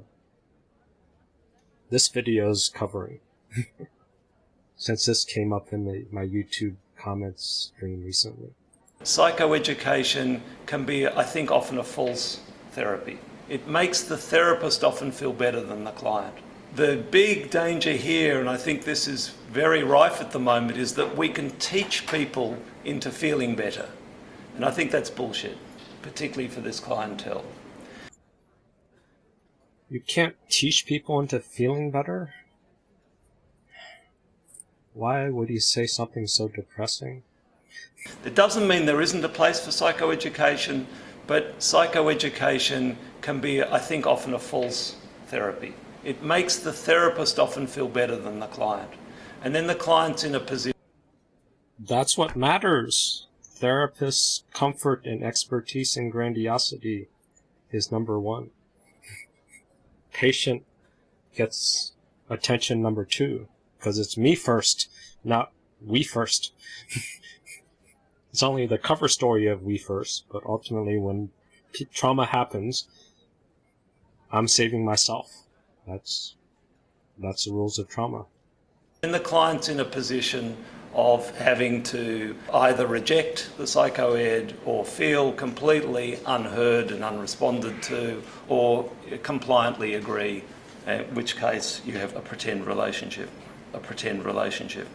this video is covering. Since this came up in the, my YouTube comments stream recently. Psychoeducation can be, I think, often a false therapy. It makes the therapist often feel better than the client. The big danger here, and I think this is very rife at the moment, is that we can teach people into feeling better. And I think that's bullshit, particularly for this clientele. You can't teach people into feeling better? Why would he say something so depressing? It doesn't mean there isn't a place for psychoeducation, but psychoeducation can be, I think, often a false therapy. It makes the therapist often feel better than the client. And then the client's in a position. That's what matters. Therapist's comfort and expertise and grandiosity is number one. Patient gets attention number two because it's me first, not we first. it's only the cover story of we first, but ultimately when trauma happens, I'm saving myself. That's that's the rules of trauma. And the client's in a position of having to either reject the psychoed or feel completely unheard and unresponded to or compliantly agree, in which case you have a pretend relationship a pretend relationship.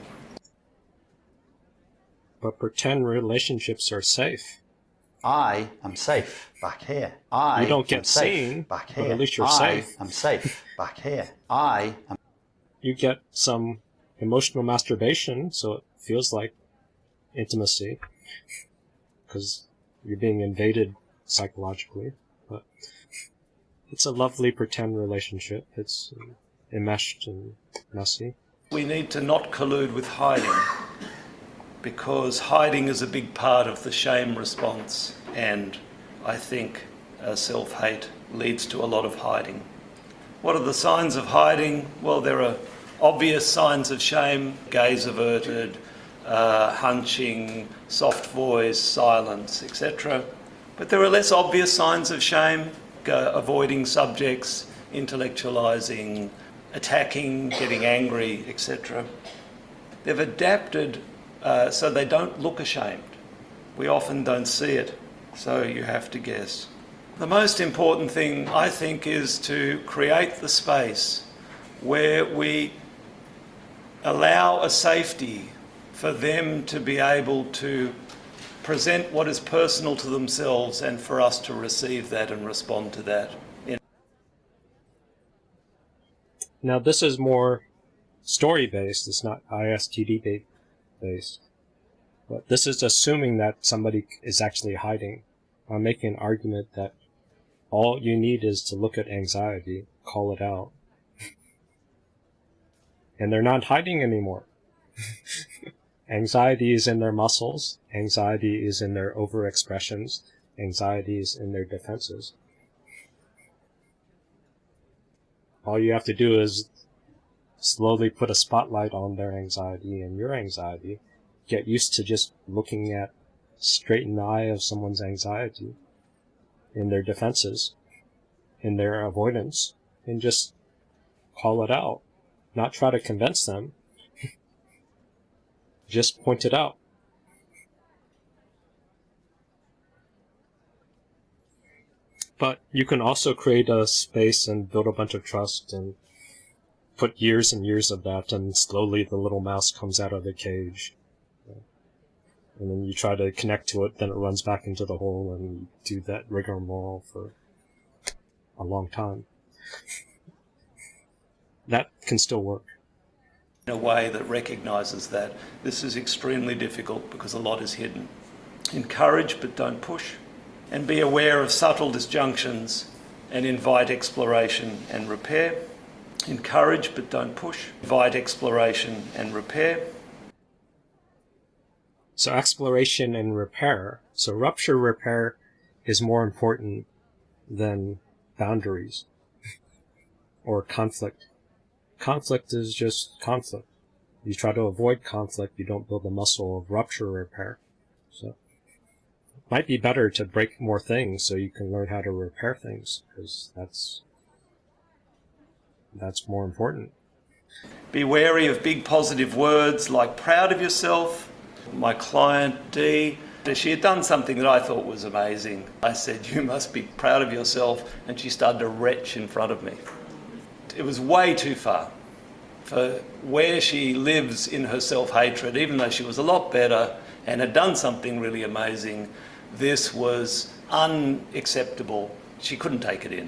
But pretend relationships are safe. I am safe back here. I you don't get am safe seen, back but here. at least you're I safe. am safe back here. I am. You get some emotional masturbation, so it feels like intimacy, because you're being invaded psychologically. But it's a lovely pretend relationship. It's enmeshed and messy. We need to not collude with hiding because hiding is a big part of the shame response and I think uh, self-hate leads to a lot of hiding. What are the signs of hiding? Well, there are obvious signs of shame, gaze averted, uh, hunching, soft voice, silence, etc. But there are less obvious signs of shame, avoiding subjects, intellectualizing, attacking, getting angry, etc. They've adapted uh, so they don't look ashamed. We often don't see it, so you have to guess. The most important thing, I think, is to create the space where we allow a safety for them to be able to present what is personal to themselves and for us to receive that and respond to that. Now this is more story based, it's not ISTD based. But this is assuming that somebody is actually hiding. I'm making an argument that all you need is to look at anxiety, call it out. And they're not hiding anymore. anxiety is in their muscles, anxiety is in their overexpressions, anxiety is in their defenses. All you have to do is slowly put a spotlight on their anxiety and your anxiety. Get used to just looking at straight in the eye of someone's anxiety, in their defenses, in their avoidance, and just call it out. Not try to convince them. just point it out. But you can also create a space and build a bunch of trust and put years and years of that, and slowly the little mouse comes out of the cage. And then you try to connect to it, then it runs back into the hole, and you do that rigmarole for a long time. Can still work. In a way that recognizes that this is extremely difficult because a lot is hidden. Encourage but don't push. And be aware of subtle disjunctions and invite exploration and repair. Encourage but don't push. Invite exploration and repair. So exploration and repair. So rupture repair is more important than boundaries or conflict. Conflict is just conflict. You try to avoid conflict, you don't build the muscle of rupture repair. So it might be better to break more things so you can learn how to repair things because that's that's more important. Be wary of big positive words like proud of yourself. My client D, she had done something that I thought was amazing. I said, You must be proud of yourself. And she started to retch in front of me. It was way too far for where she lives in her self hatred, even though she was a lot better and had done something really amazing. This was unacceptable. She couldn't take it in.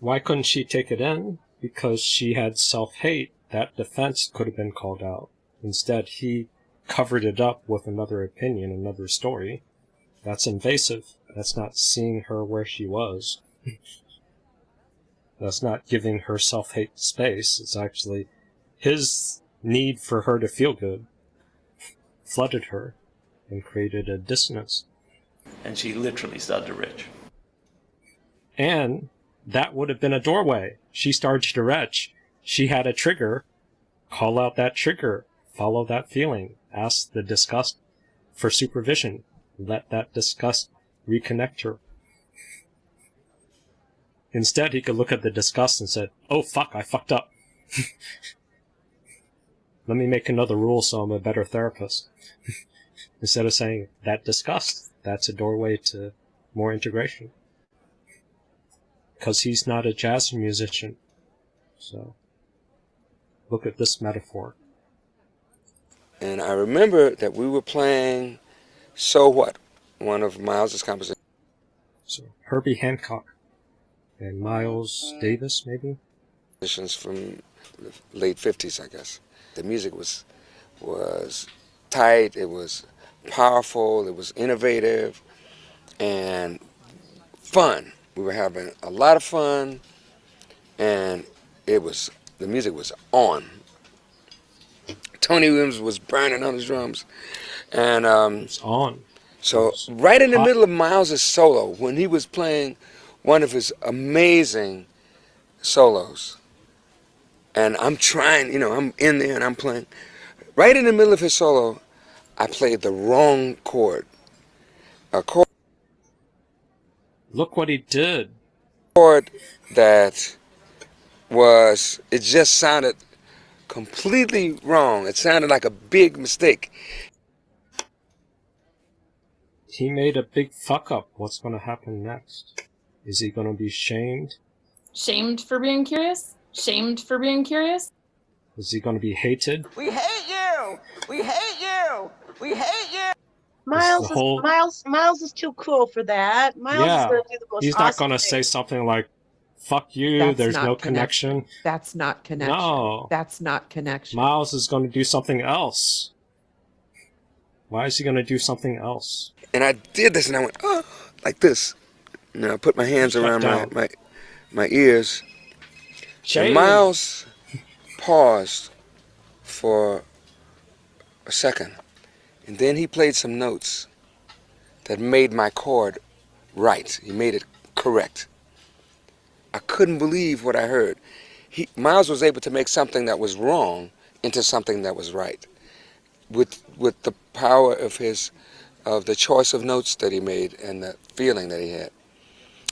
Why couldn't she take it in? Because she had self-hate. That defense could have been called out. Instead, he covered it up with another opinion, another story. That's invasive. That's not seeing her where she was. That's not giving her self-hate space. It's actually his need for her to feel good flooded her and created a dissonance. And she literally started to retch. And that would have been a doorway. She started to retch. She had a trigger. Call out that trigger. Follow that feeling. Ask the disgust for supervision. Let that disgust reconnect her. Instead, he could look at the disgust and said, Oh fuck, I fucked up. Let me make another rule so I'm a better therapist. Instead of saying, that disgust, that's a doorway to more integration because he's not a jazz musician. So, look at this metaphor. And I remember that we were playing So What, one of Miles's compositions. So, Herbie Hancock and Miles Davis, maybe? Musicians From the late 50s, I guess. The music was, was tight, it was powerful, it was innovative, and fun. We were having a lot of fun, and it was the music was on. Tony Williams was burning on his drums, and um, it's on. So right in the middle of Miles's solo, when he was playing one of his amazing solos, and I'm trying, you know, I'm in there and I'm playing. Right in the middle of his solo, I played the wrong chord. A chord Look what he did. chord that was it just sounded completely wrong. It sounded like a big mistake. He made a big fuck up. What's going to happen next? Is he going to be shamed? Shamed for being curious? Shamed for being curious? Is he going to be hated? We hate you. We hate you. We hate you. Miles is whole- Miles Miles is too cool for that. Miles yeah. is gonna do the most He's not awesome going to thing. say something like, fuck you, That's there's not no connection. That's not connection. No. That's not connection. Miles is going to do something else. Why is he going to do something else? And I did this and I went, oh, like this. Know, I put my hands around my, my my ears. Miles paused for a second, and then he played some notes that made my chord right. He made it correct. I couldn't believe what I heard. He, Miles was able to make something that was wrong into something that was right, with with the power of his of the choice of notes that he made and the feeling that he had.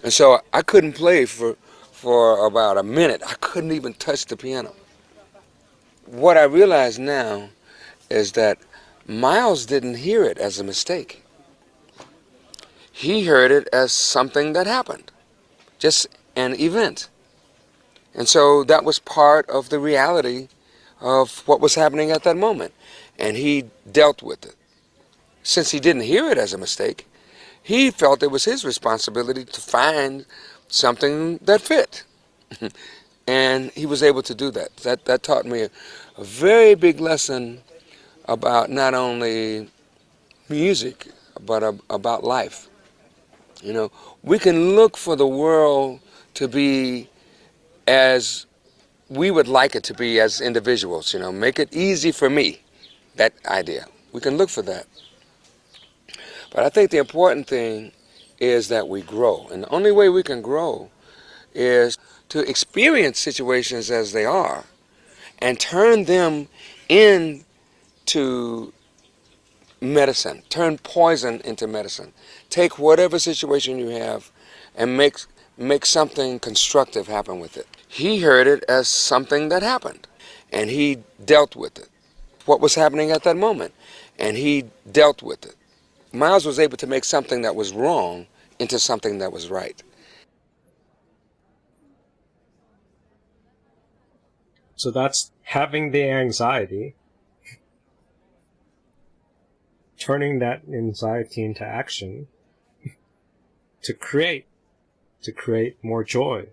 And so I couldn't play for for about a minute. I couldn't even touch the piano. What I realize now is that Miles didn't hear it as a mistake. He heard it as something that happened, just an event. And so that was part of the reality of what was happening at that moment. And he dealt with it. Since he didn't hear it as a mistake, he felt it was his responsibility to find something that fit. and he was able to do that. That, that taught me a, a very big lesson about not only music, but about life. You know, we can look for the world to be as we would like it to be as individuals, you know, make it easy for me, that idea. We can look for that. But I think the important thing is that we grow. And the only way we can grow is to experience situations as they are and turn them into medicine, turn poison into medicine. Take whatever situation you have and make, make something constructive happen with it. He heard it as something that happened and he dealt with it. What was happening at that moment and he dealt with it. Miles was able to make something that was wrong into something that was right. So that's having the anxiety, turning that anxiety into action to create, to create more joy.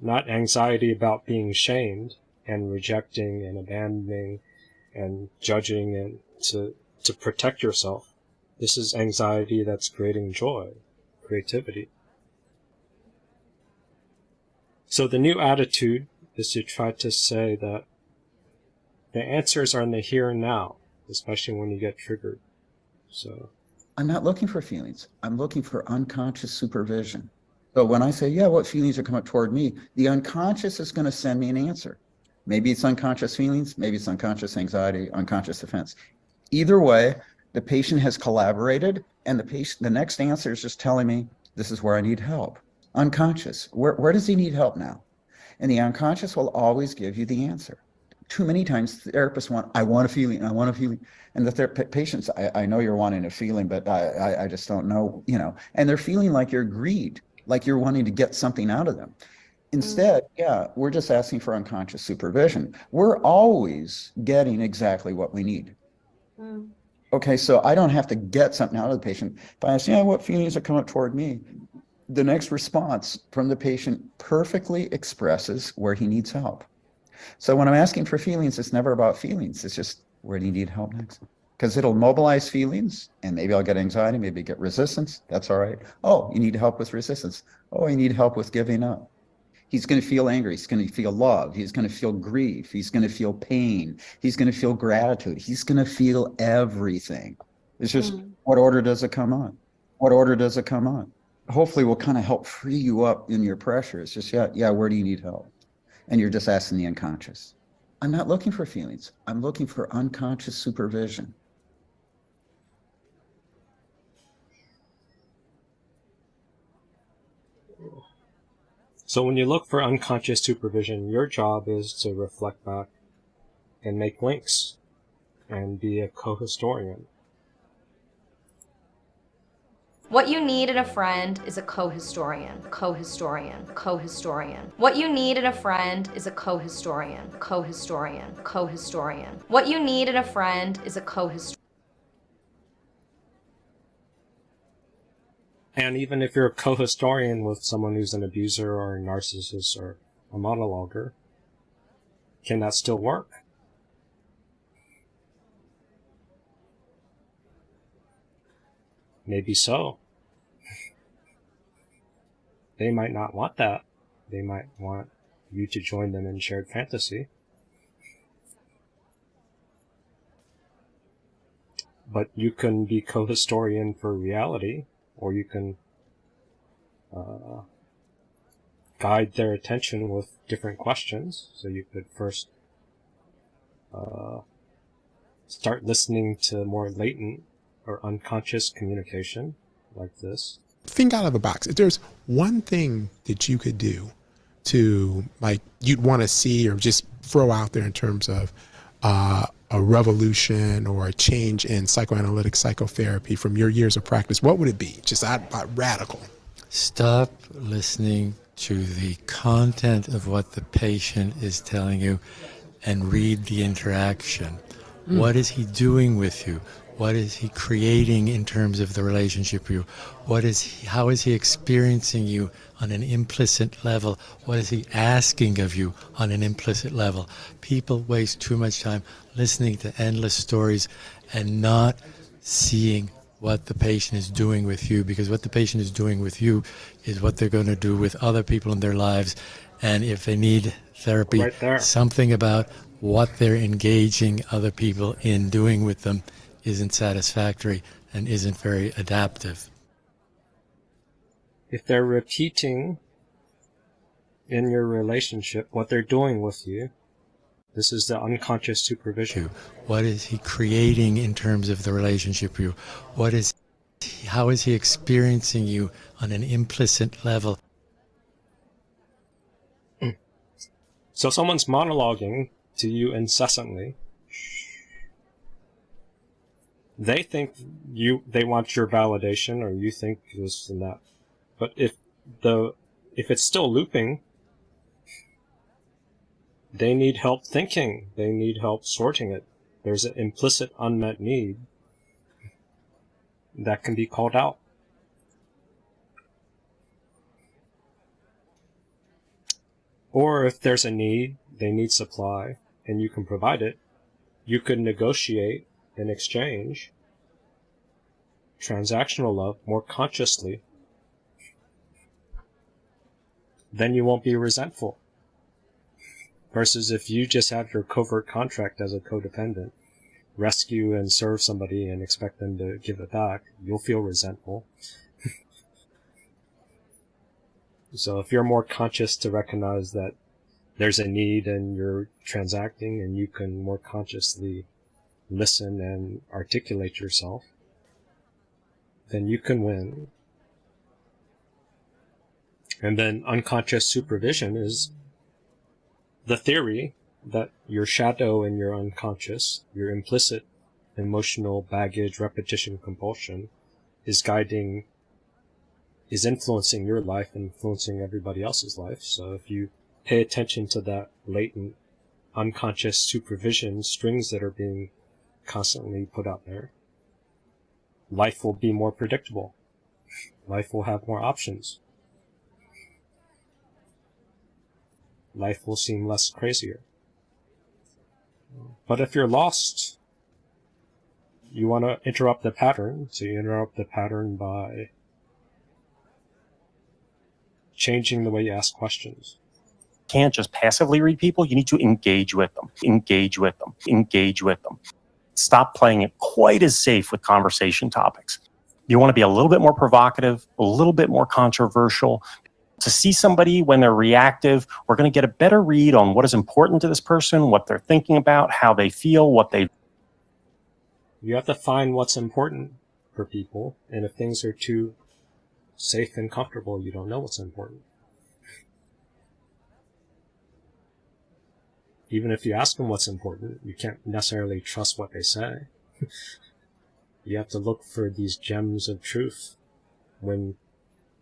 Not anxiety about being shamed and rejecting and abandoning and judging and to, to protect yourself. This is anxiety that's creating joy, creativity. So the new attitude is to try to say that the answers are in the here and now, especially when you get triggered. So I'm not looking for feelings. I'm looking for unconscious supervision. So when I say, yeah, what feelings are coming up toward me, the unconscious is going to send me an answer. Maybe it's unconscious feelings, maybe it's unconscious anxiety, unconscious defense. Either way, the patient has collaborated and the patient, the next answer is just telling me, this is where I need help. Unconscious, where, where does he need help now? And the unconscious will always give you the answer. Too many times therapists want, I want a feeling, I want a feeling. And the ther- patients, I, I know you're wanting a feeling, but I, I, I just don't know, you know, and they're feeling like you're greed, like you're wanting to get something out of them. Instead, mm. yeah, we're just asking for unconscious supervision. We're always getting exactly what we need. Okay, so I don't have to get something out of the patient. If I ask, yeah, what feelings are coming up toward me? The next response from the patient perfectly expresses where he needs help. So when I'm asking for feelings, it's never about feelings. It's just where do you need help next? Because it'll mobilize feelings and maybe I'll get anxiety, maybe get resistance. That's all right. Oh, you need help with resistance. Oh, you need help with giving up. He's going to feel angry. He's going to feel love. He's going to feel grief. He's going to feel pain. He's going to feel gratitude. He's going to feel everything. It's just mm. what order does it come on? What order does it come on? Hopefully, we'll kind of help free you up in your pressure. It's just, yeah, yeah, where do you need help? And you're just asking the unconscious. I'm not looking for feelings. I'm looking for unconscious supervision. So when you look for unconscious supervision, your job is to reflect back and make links and be a co-historian. What you need in a friend is a co-historian, co-historian, co-historian. What you need in a friend is a co-historian, co-historian, co-historian. What you need in a friend is a co-historian. And even if you're a co-historian with someone who's an abuser or a narcissist or a monologuer, can that still work? Maybe so. they might not want that. They might want you to join them in shared fantasy. But you can be co-historian for reality, or you can uh, guide their attention with different questions. So you could first uh, start listening to more latent or unconscious communication like this. Think out of the box. If there's one thing that you could do to like you'd want to see or just throw out there in terms of uh, a revolution or a change in psychoanalytic psychotherapy from your years of practice, what would it be? Just out, out radical. Stop listening to the content of what the patient is telling you and read the interaction. Mm. What is he doing with you? What is he creating in terms of the relationship with you? What is he, how is he experiencing you on an implicit level? What is he asking of you on an implicit level? People waste too much time listening to endless stories and not seeing what the patient is doing with you because what the patient is doing with you is what they're going to do with other people in their lives. And if they need therapy, Right something about what they're engaging other people in doing with them isn't satisfactory and isn't very adaptive. If they're repeating in your relationship what they're doing with you, this is the unconscious supervision. What is he creating in terms of the relationship with you? What is how is he experiencing you on an implicit level? So someone's monologuing to you incessantly. They think you they want your validation or you think this and that. But if the if it's still looping, they need help thinking. They need help sorting it. There's an implicit unmet need that can be called out. Or if there's a need, they need supply, and you can provide it, you could negotiate in exchange transactional love more consciously. Then you won't be resentful. Versus if you just have your covert contract as a codependent, rescue and serve somebody and expect them to give it back, you'll feel resentful. so if you're more conscious to recognize that there's a need and you're transacting and you can more consciously listen and articulate yourself, then you can win. And then unconscious supervision is the theory that your shadow and your unconscious, your implicit emotional baggage, repetition, compulsion, is guiding, is influencing your life, and influencing everybody else's life. So if you pay attention to that latent, unconscious supervision strings that are being constantly put out there, life will be more predictable. Life will have more options. Life will seem less crazier. But if you're lost, you want to interrupt the pattern, so you interrupt the pattern by changing the way you ask questions. can't just passively read people. You need to engage with them, engage with them, engage with them. Stop playing it quite as safe with conversation topics. You want to be a little bit more provocative, a little bit more controversial. To see somebody when they're reactive, we're going to get a better read on what is important to this person, what they're thinking about, how they feel, what they You have to find what's important for people, and if things are too safe and comfortable, you don't know what's important. Even if you ask them what's important, you can't necessarily trust what they say. you have to look for these gems of truth when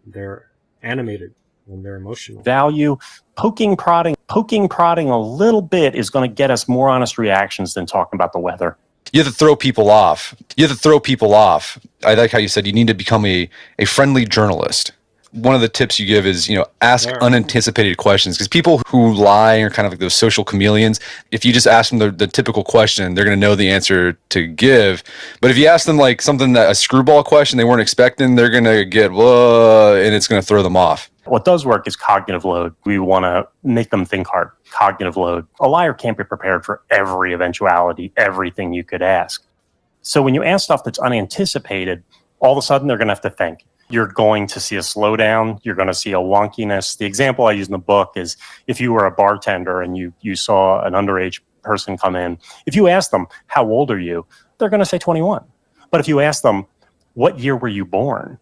they're animated, when they're emotional. value. Poking, prodding, poking, prodding a little bit is going to get us more honest reactions than talking about the weather. You have to throw people off. You have to throw people off. I like how you said you need to become a, a friendly journalist. One of the tips you give is, you know, ask Sure. unanticipated questions because people who lie are kind of like those social chameleons. If you just ask them the, the typical question, they're going to know the answer to give. But if you ask them like something that a screwball question they weren't expecting, they're going to get, whoa, and it's going to throw them off. What does work is cognitive load. We want to make them think hard. Cognitive load. A liar can't be prepared for every eventuality, everything you could ask. So when you ask stuff that's unanticipated, all of a sudden they're going to have to think. You're going to see a slowdown. You're going to see a wonkiness. The example I use in the book is if you were a bartender and you, you saw an underage person come in, if you ask them, how old are you? They're going to say 21. But if you ask them, what year were you born?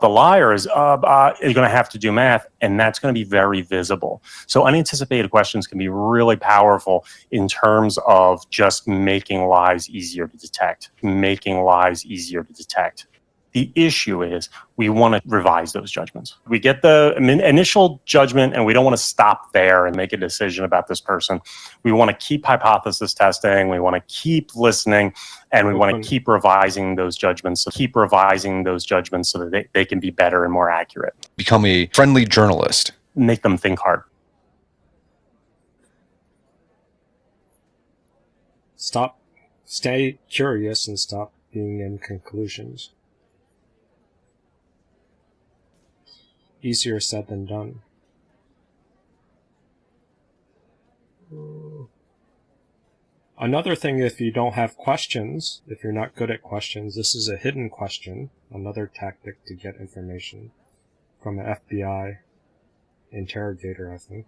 The liar is, uh, uh, you're going to have to do math, and that's going to be very visible. So unanticipated questions can be really powerful in terms of just making lies easier to detect, making lies easier to detect. The issue is we want to revise those judgments. We get the initial judgment and we don't want to stop there and make a decision about this person. We want to keep hypothesis testing. We want to keep listening and we want to mm-hmm. keep revising those judgments. So keep revising those judgments so that they, they can be better and more accurate. Become a friendly journalist. Make them think hard. Stop, stay curious and stop being in conclusions. Easier said than done. Another thing, if you don't have questions, if you're not good at questions, this is a hidden question, another tactic to get information from an FBI interrogator, I think.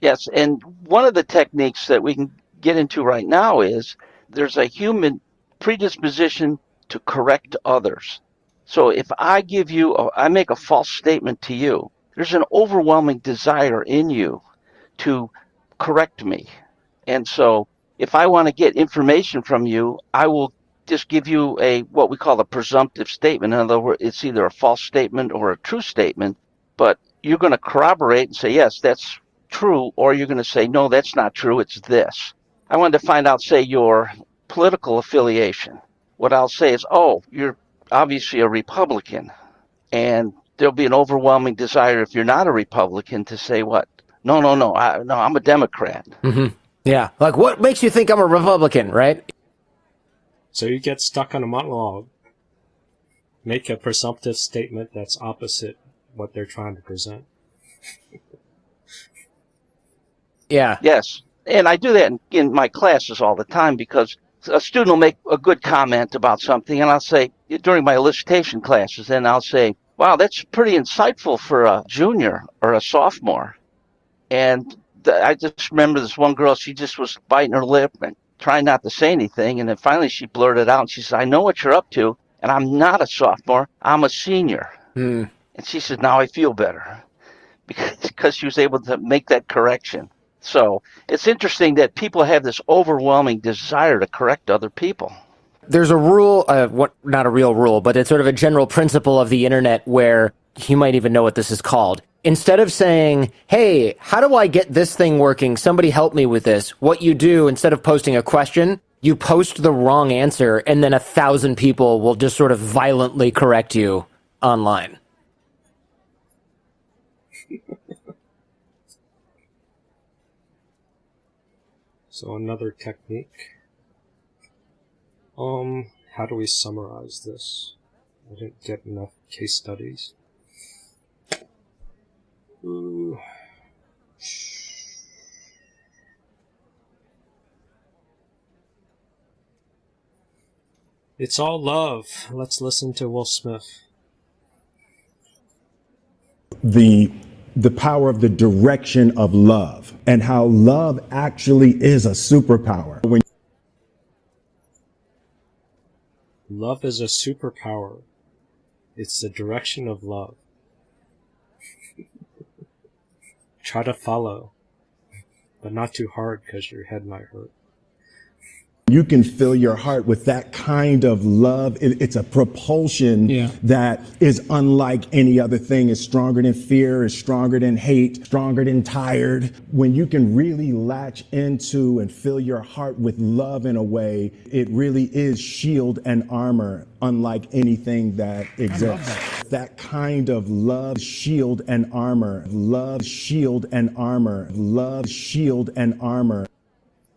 Yes, and one of the techniques that we can get into right now is there's a human predisposition to correct others. So if I give you, a, I make a false statement to you, there's an overwhelming desire in you to correct me. And so if I want to get information from you, I will just give you a what we call a presumptive statement. In other words, it's either a false statement or a true statement, but you're going to corroborate and say, yes, that's true, or you're going to say, no, that's not true, it's this. I wanted to find out, say, your political affiliation. What I'll say is, oh, you're obviously a Republican, and there'll be an overwhelming desire if you're not a Republican to say what? No, no, no, I, no, I'm a Democrat. Mm-hmm. Yeah, like what makes you think I'm a Republican, right? So you get stuck on a monologue. Make a presumptive statement that's opposite what they're trying to present. yeah. Yes, and I do that in, in my classes all the time because a student will make a good comment about something, and I'll say during my elicitation classes, and I'll say, "Wow, that's pretty insightful for a junior or a sophomore." And th- I just remember this one girl; she just was biting her lip and trying not to say anything, and then finally she blurted out, and she said, "I know what you're up to, and I'm not a sophomore; I'm a senior." Hmm. And she said, "Now I feel better," because because she was able to make that correction. So it's interesting that people have this overwhelming desire to correct other people. There's a rule, uh, what, not a real rule, but it's sort of a general principle of the internet where you might even know what this is called. Instead of saying, hey, how do I get this thing working? Somebody help me with this. What you do, instead of posting a question, you post the wrong answer, and then a thousand people will just sort of violently correct you online. So another technique. Um, how do we summarize this? I didn't get enough case studies. Ooh. It's all love. Let's listen to Will Smith. The the power of the direction of love and how love actually is a superpower. When Love is a superpower. It's the direction of love. Try to follow, but not too hard because your head might hurt. You can fill your heart with that kind of love. It, it's a propulsion Yeah. that is unlike any other thing. It's stronger than fear, it's stronger than hate, stronger than tired. When you can really latch into and fill your heart with love in a way, it really is shield and armor unlike anything that exists. That. kind of love, shield and armor, love, shield and armor, love, shield and armor.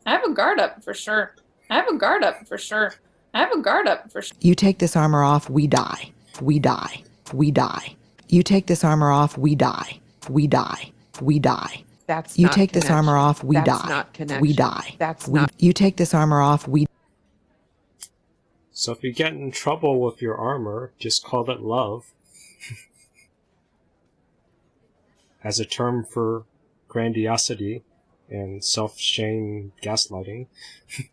I have a guard up for sure. I have a guard up for sure. I have a guard up for sure. You take this armor off, we die. We die. We die. You take this armor off, we die. we die. We die. That's You not take this armor off, we That's die. not We die. That's We- not. You take this armor off, we So if you get in trouble with your armor, just call it love. As a term for grandiosity and self-shame gaslighting.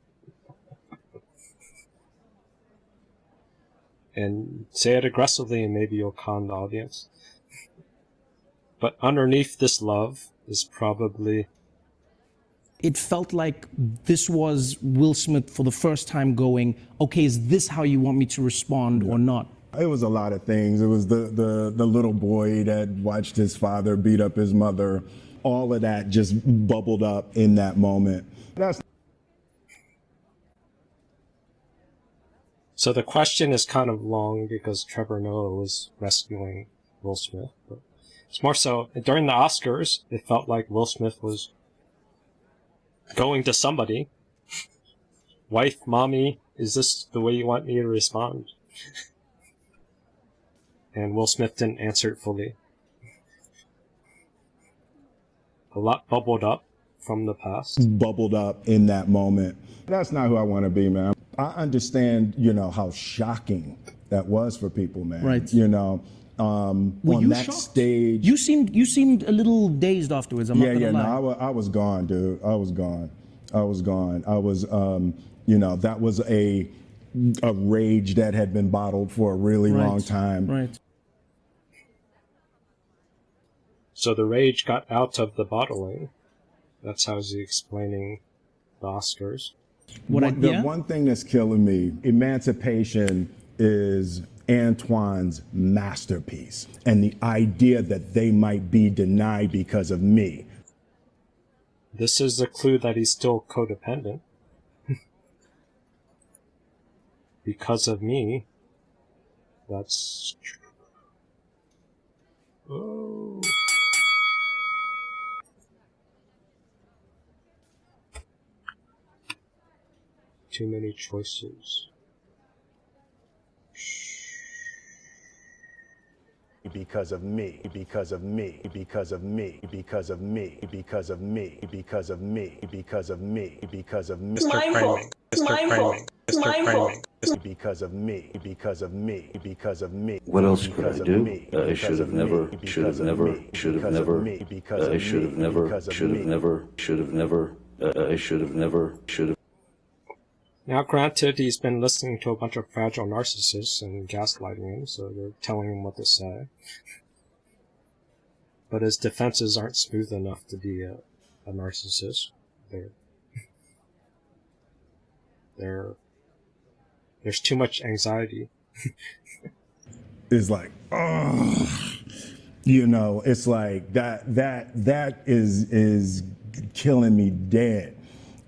and say it aggressively and maybe you'll con the audience. But underneath this love is probably It felt like this was Will Smith for the first time going, okay, is this how you want me to respond or not? It was a lot of things. It was the, the, the little boy that watched his father beat up his mother. All of that just bubbled up in that moment. That's So the question is kind of long because Trevor Noah was rescuing Will Smith. But it's more so during the Oscars, it felt like Will Smith was going to somebody. Wife, mommy, is this the way you want me to respond? And Will Smith didn't answer it fully. A lot bubbled up from the past. bubbled up in that moment. That's not who I want to be, man. I understand, you know, how shocking that was for people, man. Right. You know, um, Were on you that shocked? stage. You seemed you seemed a little dazed afterwards. I'm yeah, not gonna yeah, no. I was, I was gone, dude. I was gone. I was gone. I was, um, you know, that was a a rage that had been bottled for a really Right, long time. Right. So the rage got out of the bottling. That's how he's explaining the Oscars. One- the one thing that's killing me, Emancipation is Antoine's masterpiece. And the idea that they might be denied because of me. This is a clue that he's still codependent. because of me. That's. Oh. Too many choices. Because of me, because of me, because of me, because of me, because of me, because of me, because of me, because of me. It's my fault. It's my fault. It's my fault. Because of me, because of me, because of me. What else could because I of do? me, I because should of have me, never, because should have of never, me, should have because of never, me, because I of should me, have never, because of should have me. never, should have never, uh, I should have never, should have. Now, granted, he's been listening to a bunch of fragile narcissists and gaslighting him, so they're telling him what to say. But his defenses aren't smooth enough to be a, a narcissist. They're, they're, there's too much anxiety. it's like, oh, you know, it's like that, that, that is, is killing me dead,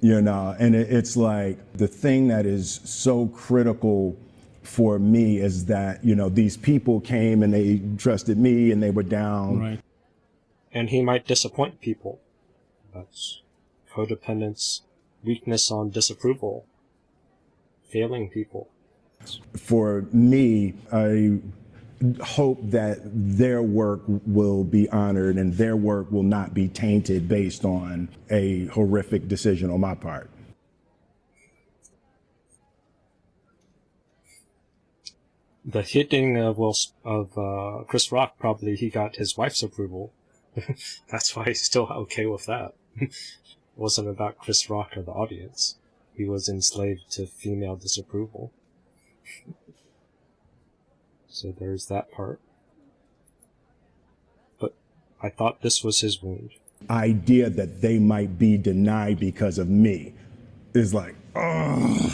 you know, and it, it's like the thing that is so critical for me is that, you know, these people came and they trusted me and they were down. Right. And he might disappoint people. That's codependence, weakness on disapproval, failing people. For me, I hope that their work will be honored and their work will not be tainted based on a horrific decision on my part. The hitting of Will of uh, Chris Rock probably he got his wife's approval. That's why he's still okay with that. it wasn't about Chris Rock or the audience. He was enslaved to female disapproval. So there's that part. But I thought this was his wound. idea that they might be denied because of me is like, oh,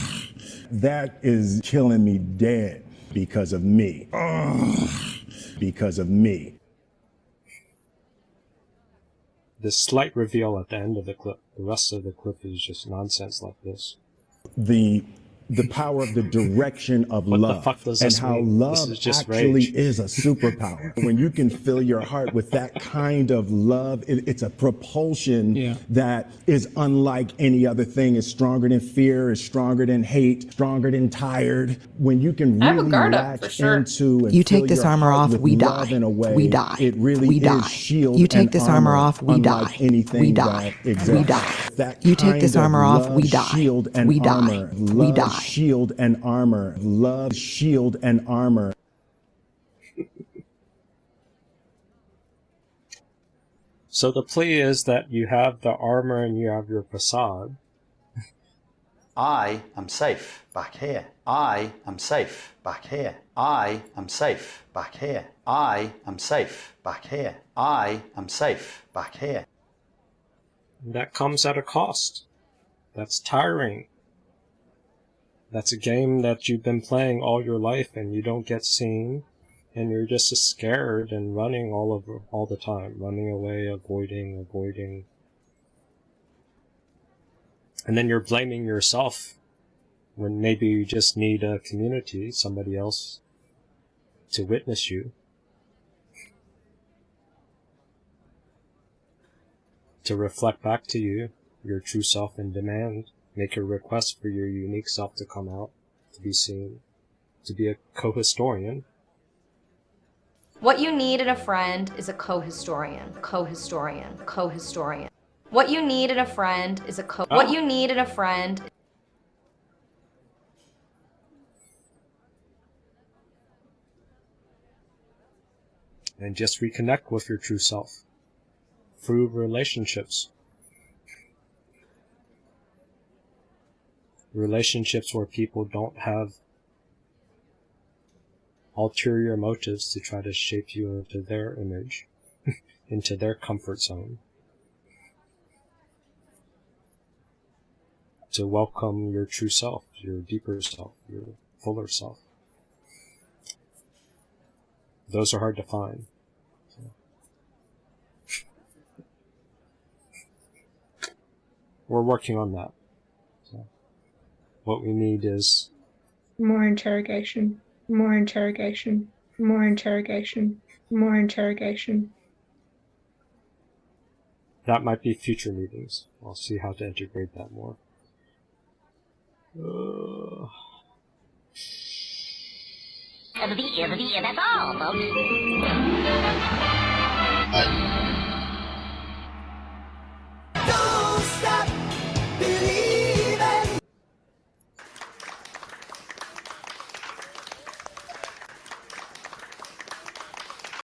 that is killing me dead because of me. Oh, because of me. This slight reveal at the end of the clip. The rest of the clip is just nonsense like this. The the power of the direction of What the love fuck does and this how mean? love This is just actually rage. is a superpower. when you can fill your heart with that kind of love, it, it's a propulsion that is unlike any other thing. It's stronger than fear, it's stronger than hate, stronger than tired. When you can I have a really guard up, sure. into and You take this your armor off, with we love die. In a way, We die. It really We is die. shield You take and this armor off, we unlike die. Anything We die. that. We die. That You take this kind of armor off, we love, die. Shield and We die. armor. We die. Shield and armor. Love, shield and armor. So the plea is that you have the armor and you have your facade. I am safe back here. I am safe back here. I am safe back here. I am safe back here. I am safe back here. That comes at a cost. That's tiring. That's a game that you've been playing all your life and you don't get seen and you're just scared and running all over all the time, running away, avoiding, avoiding. And then you're blaming yourself when maybe you just need a community, somebody else to witness you. To reflect back to you your true self in demand, make a request for your unique self to come out, to be seen, to be a co-historian. What you need in a friend is a co-historian, co-historian, co-historian. What you need in a friend is a co- oh. What you need in a friend and just reconnect with your true self through relationships. Relationships where people don't have ulterior motives to try to shape you into their image, into their comfort zone. To welcome your true self, your deeper self, your fuller self. Those are hard to find. We're working on that. So what we need is More interrogation. More interrogation. More interrogation. More interrogation. that might be future meetings. I'll see how to integrate that more. Uh, That's all, folks.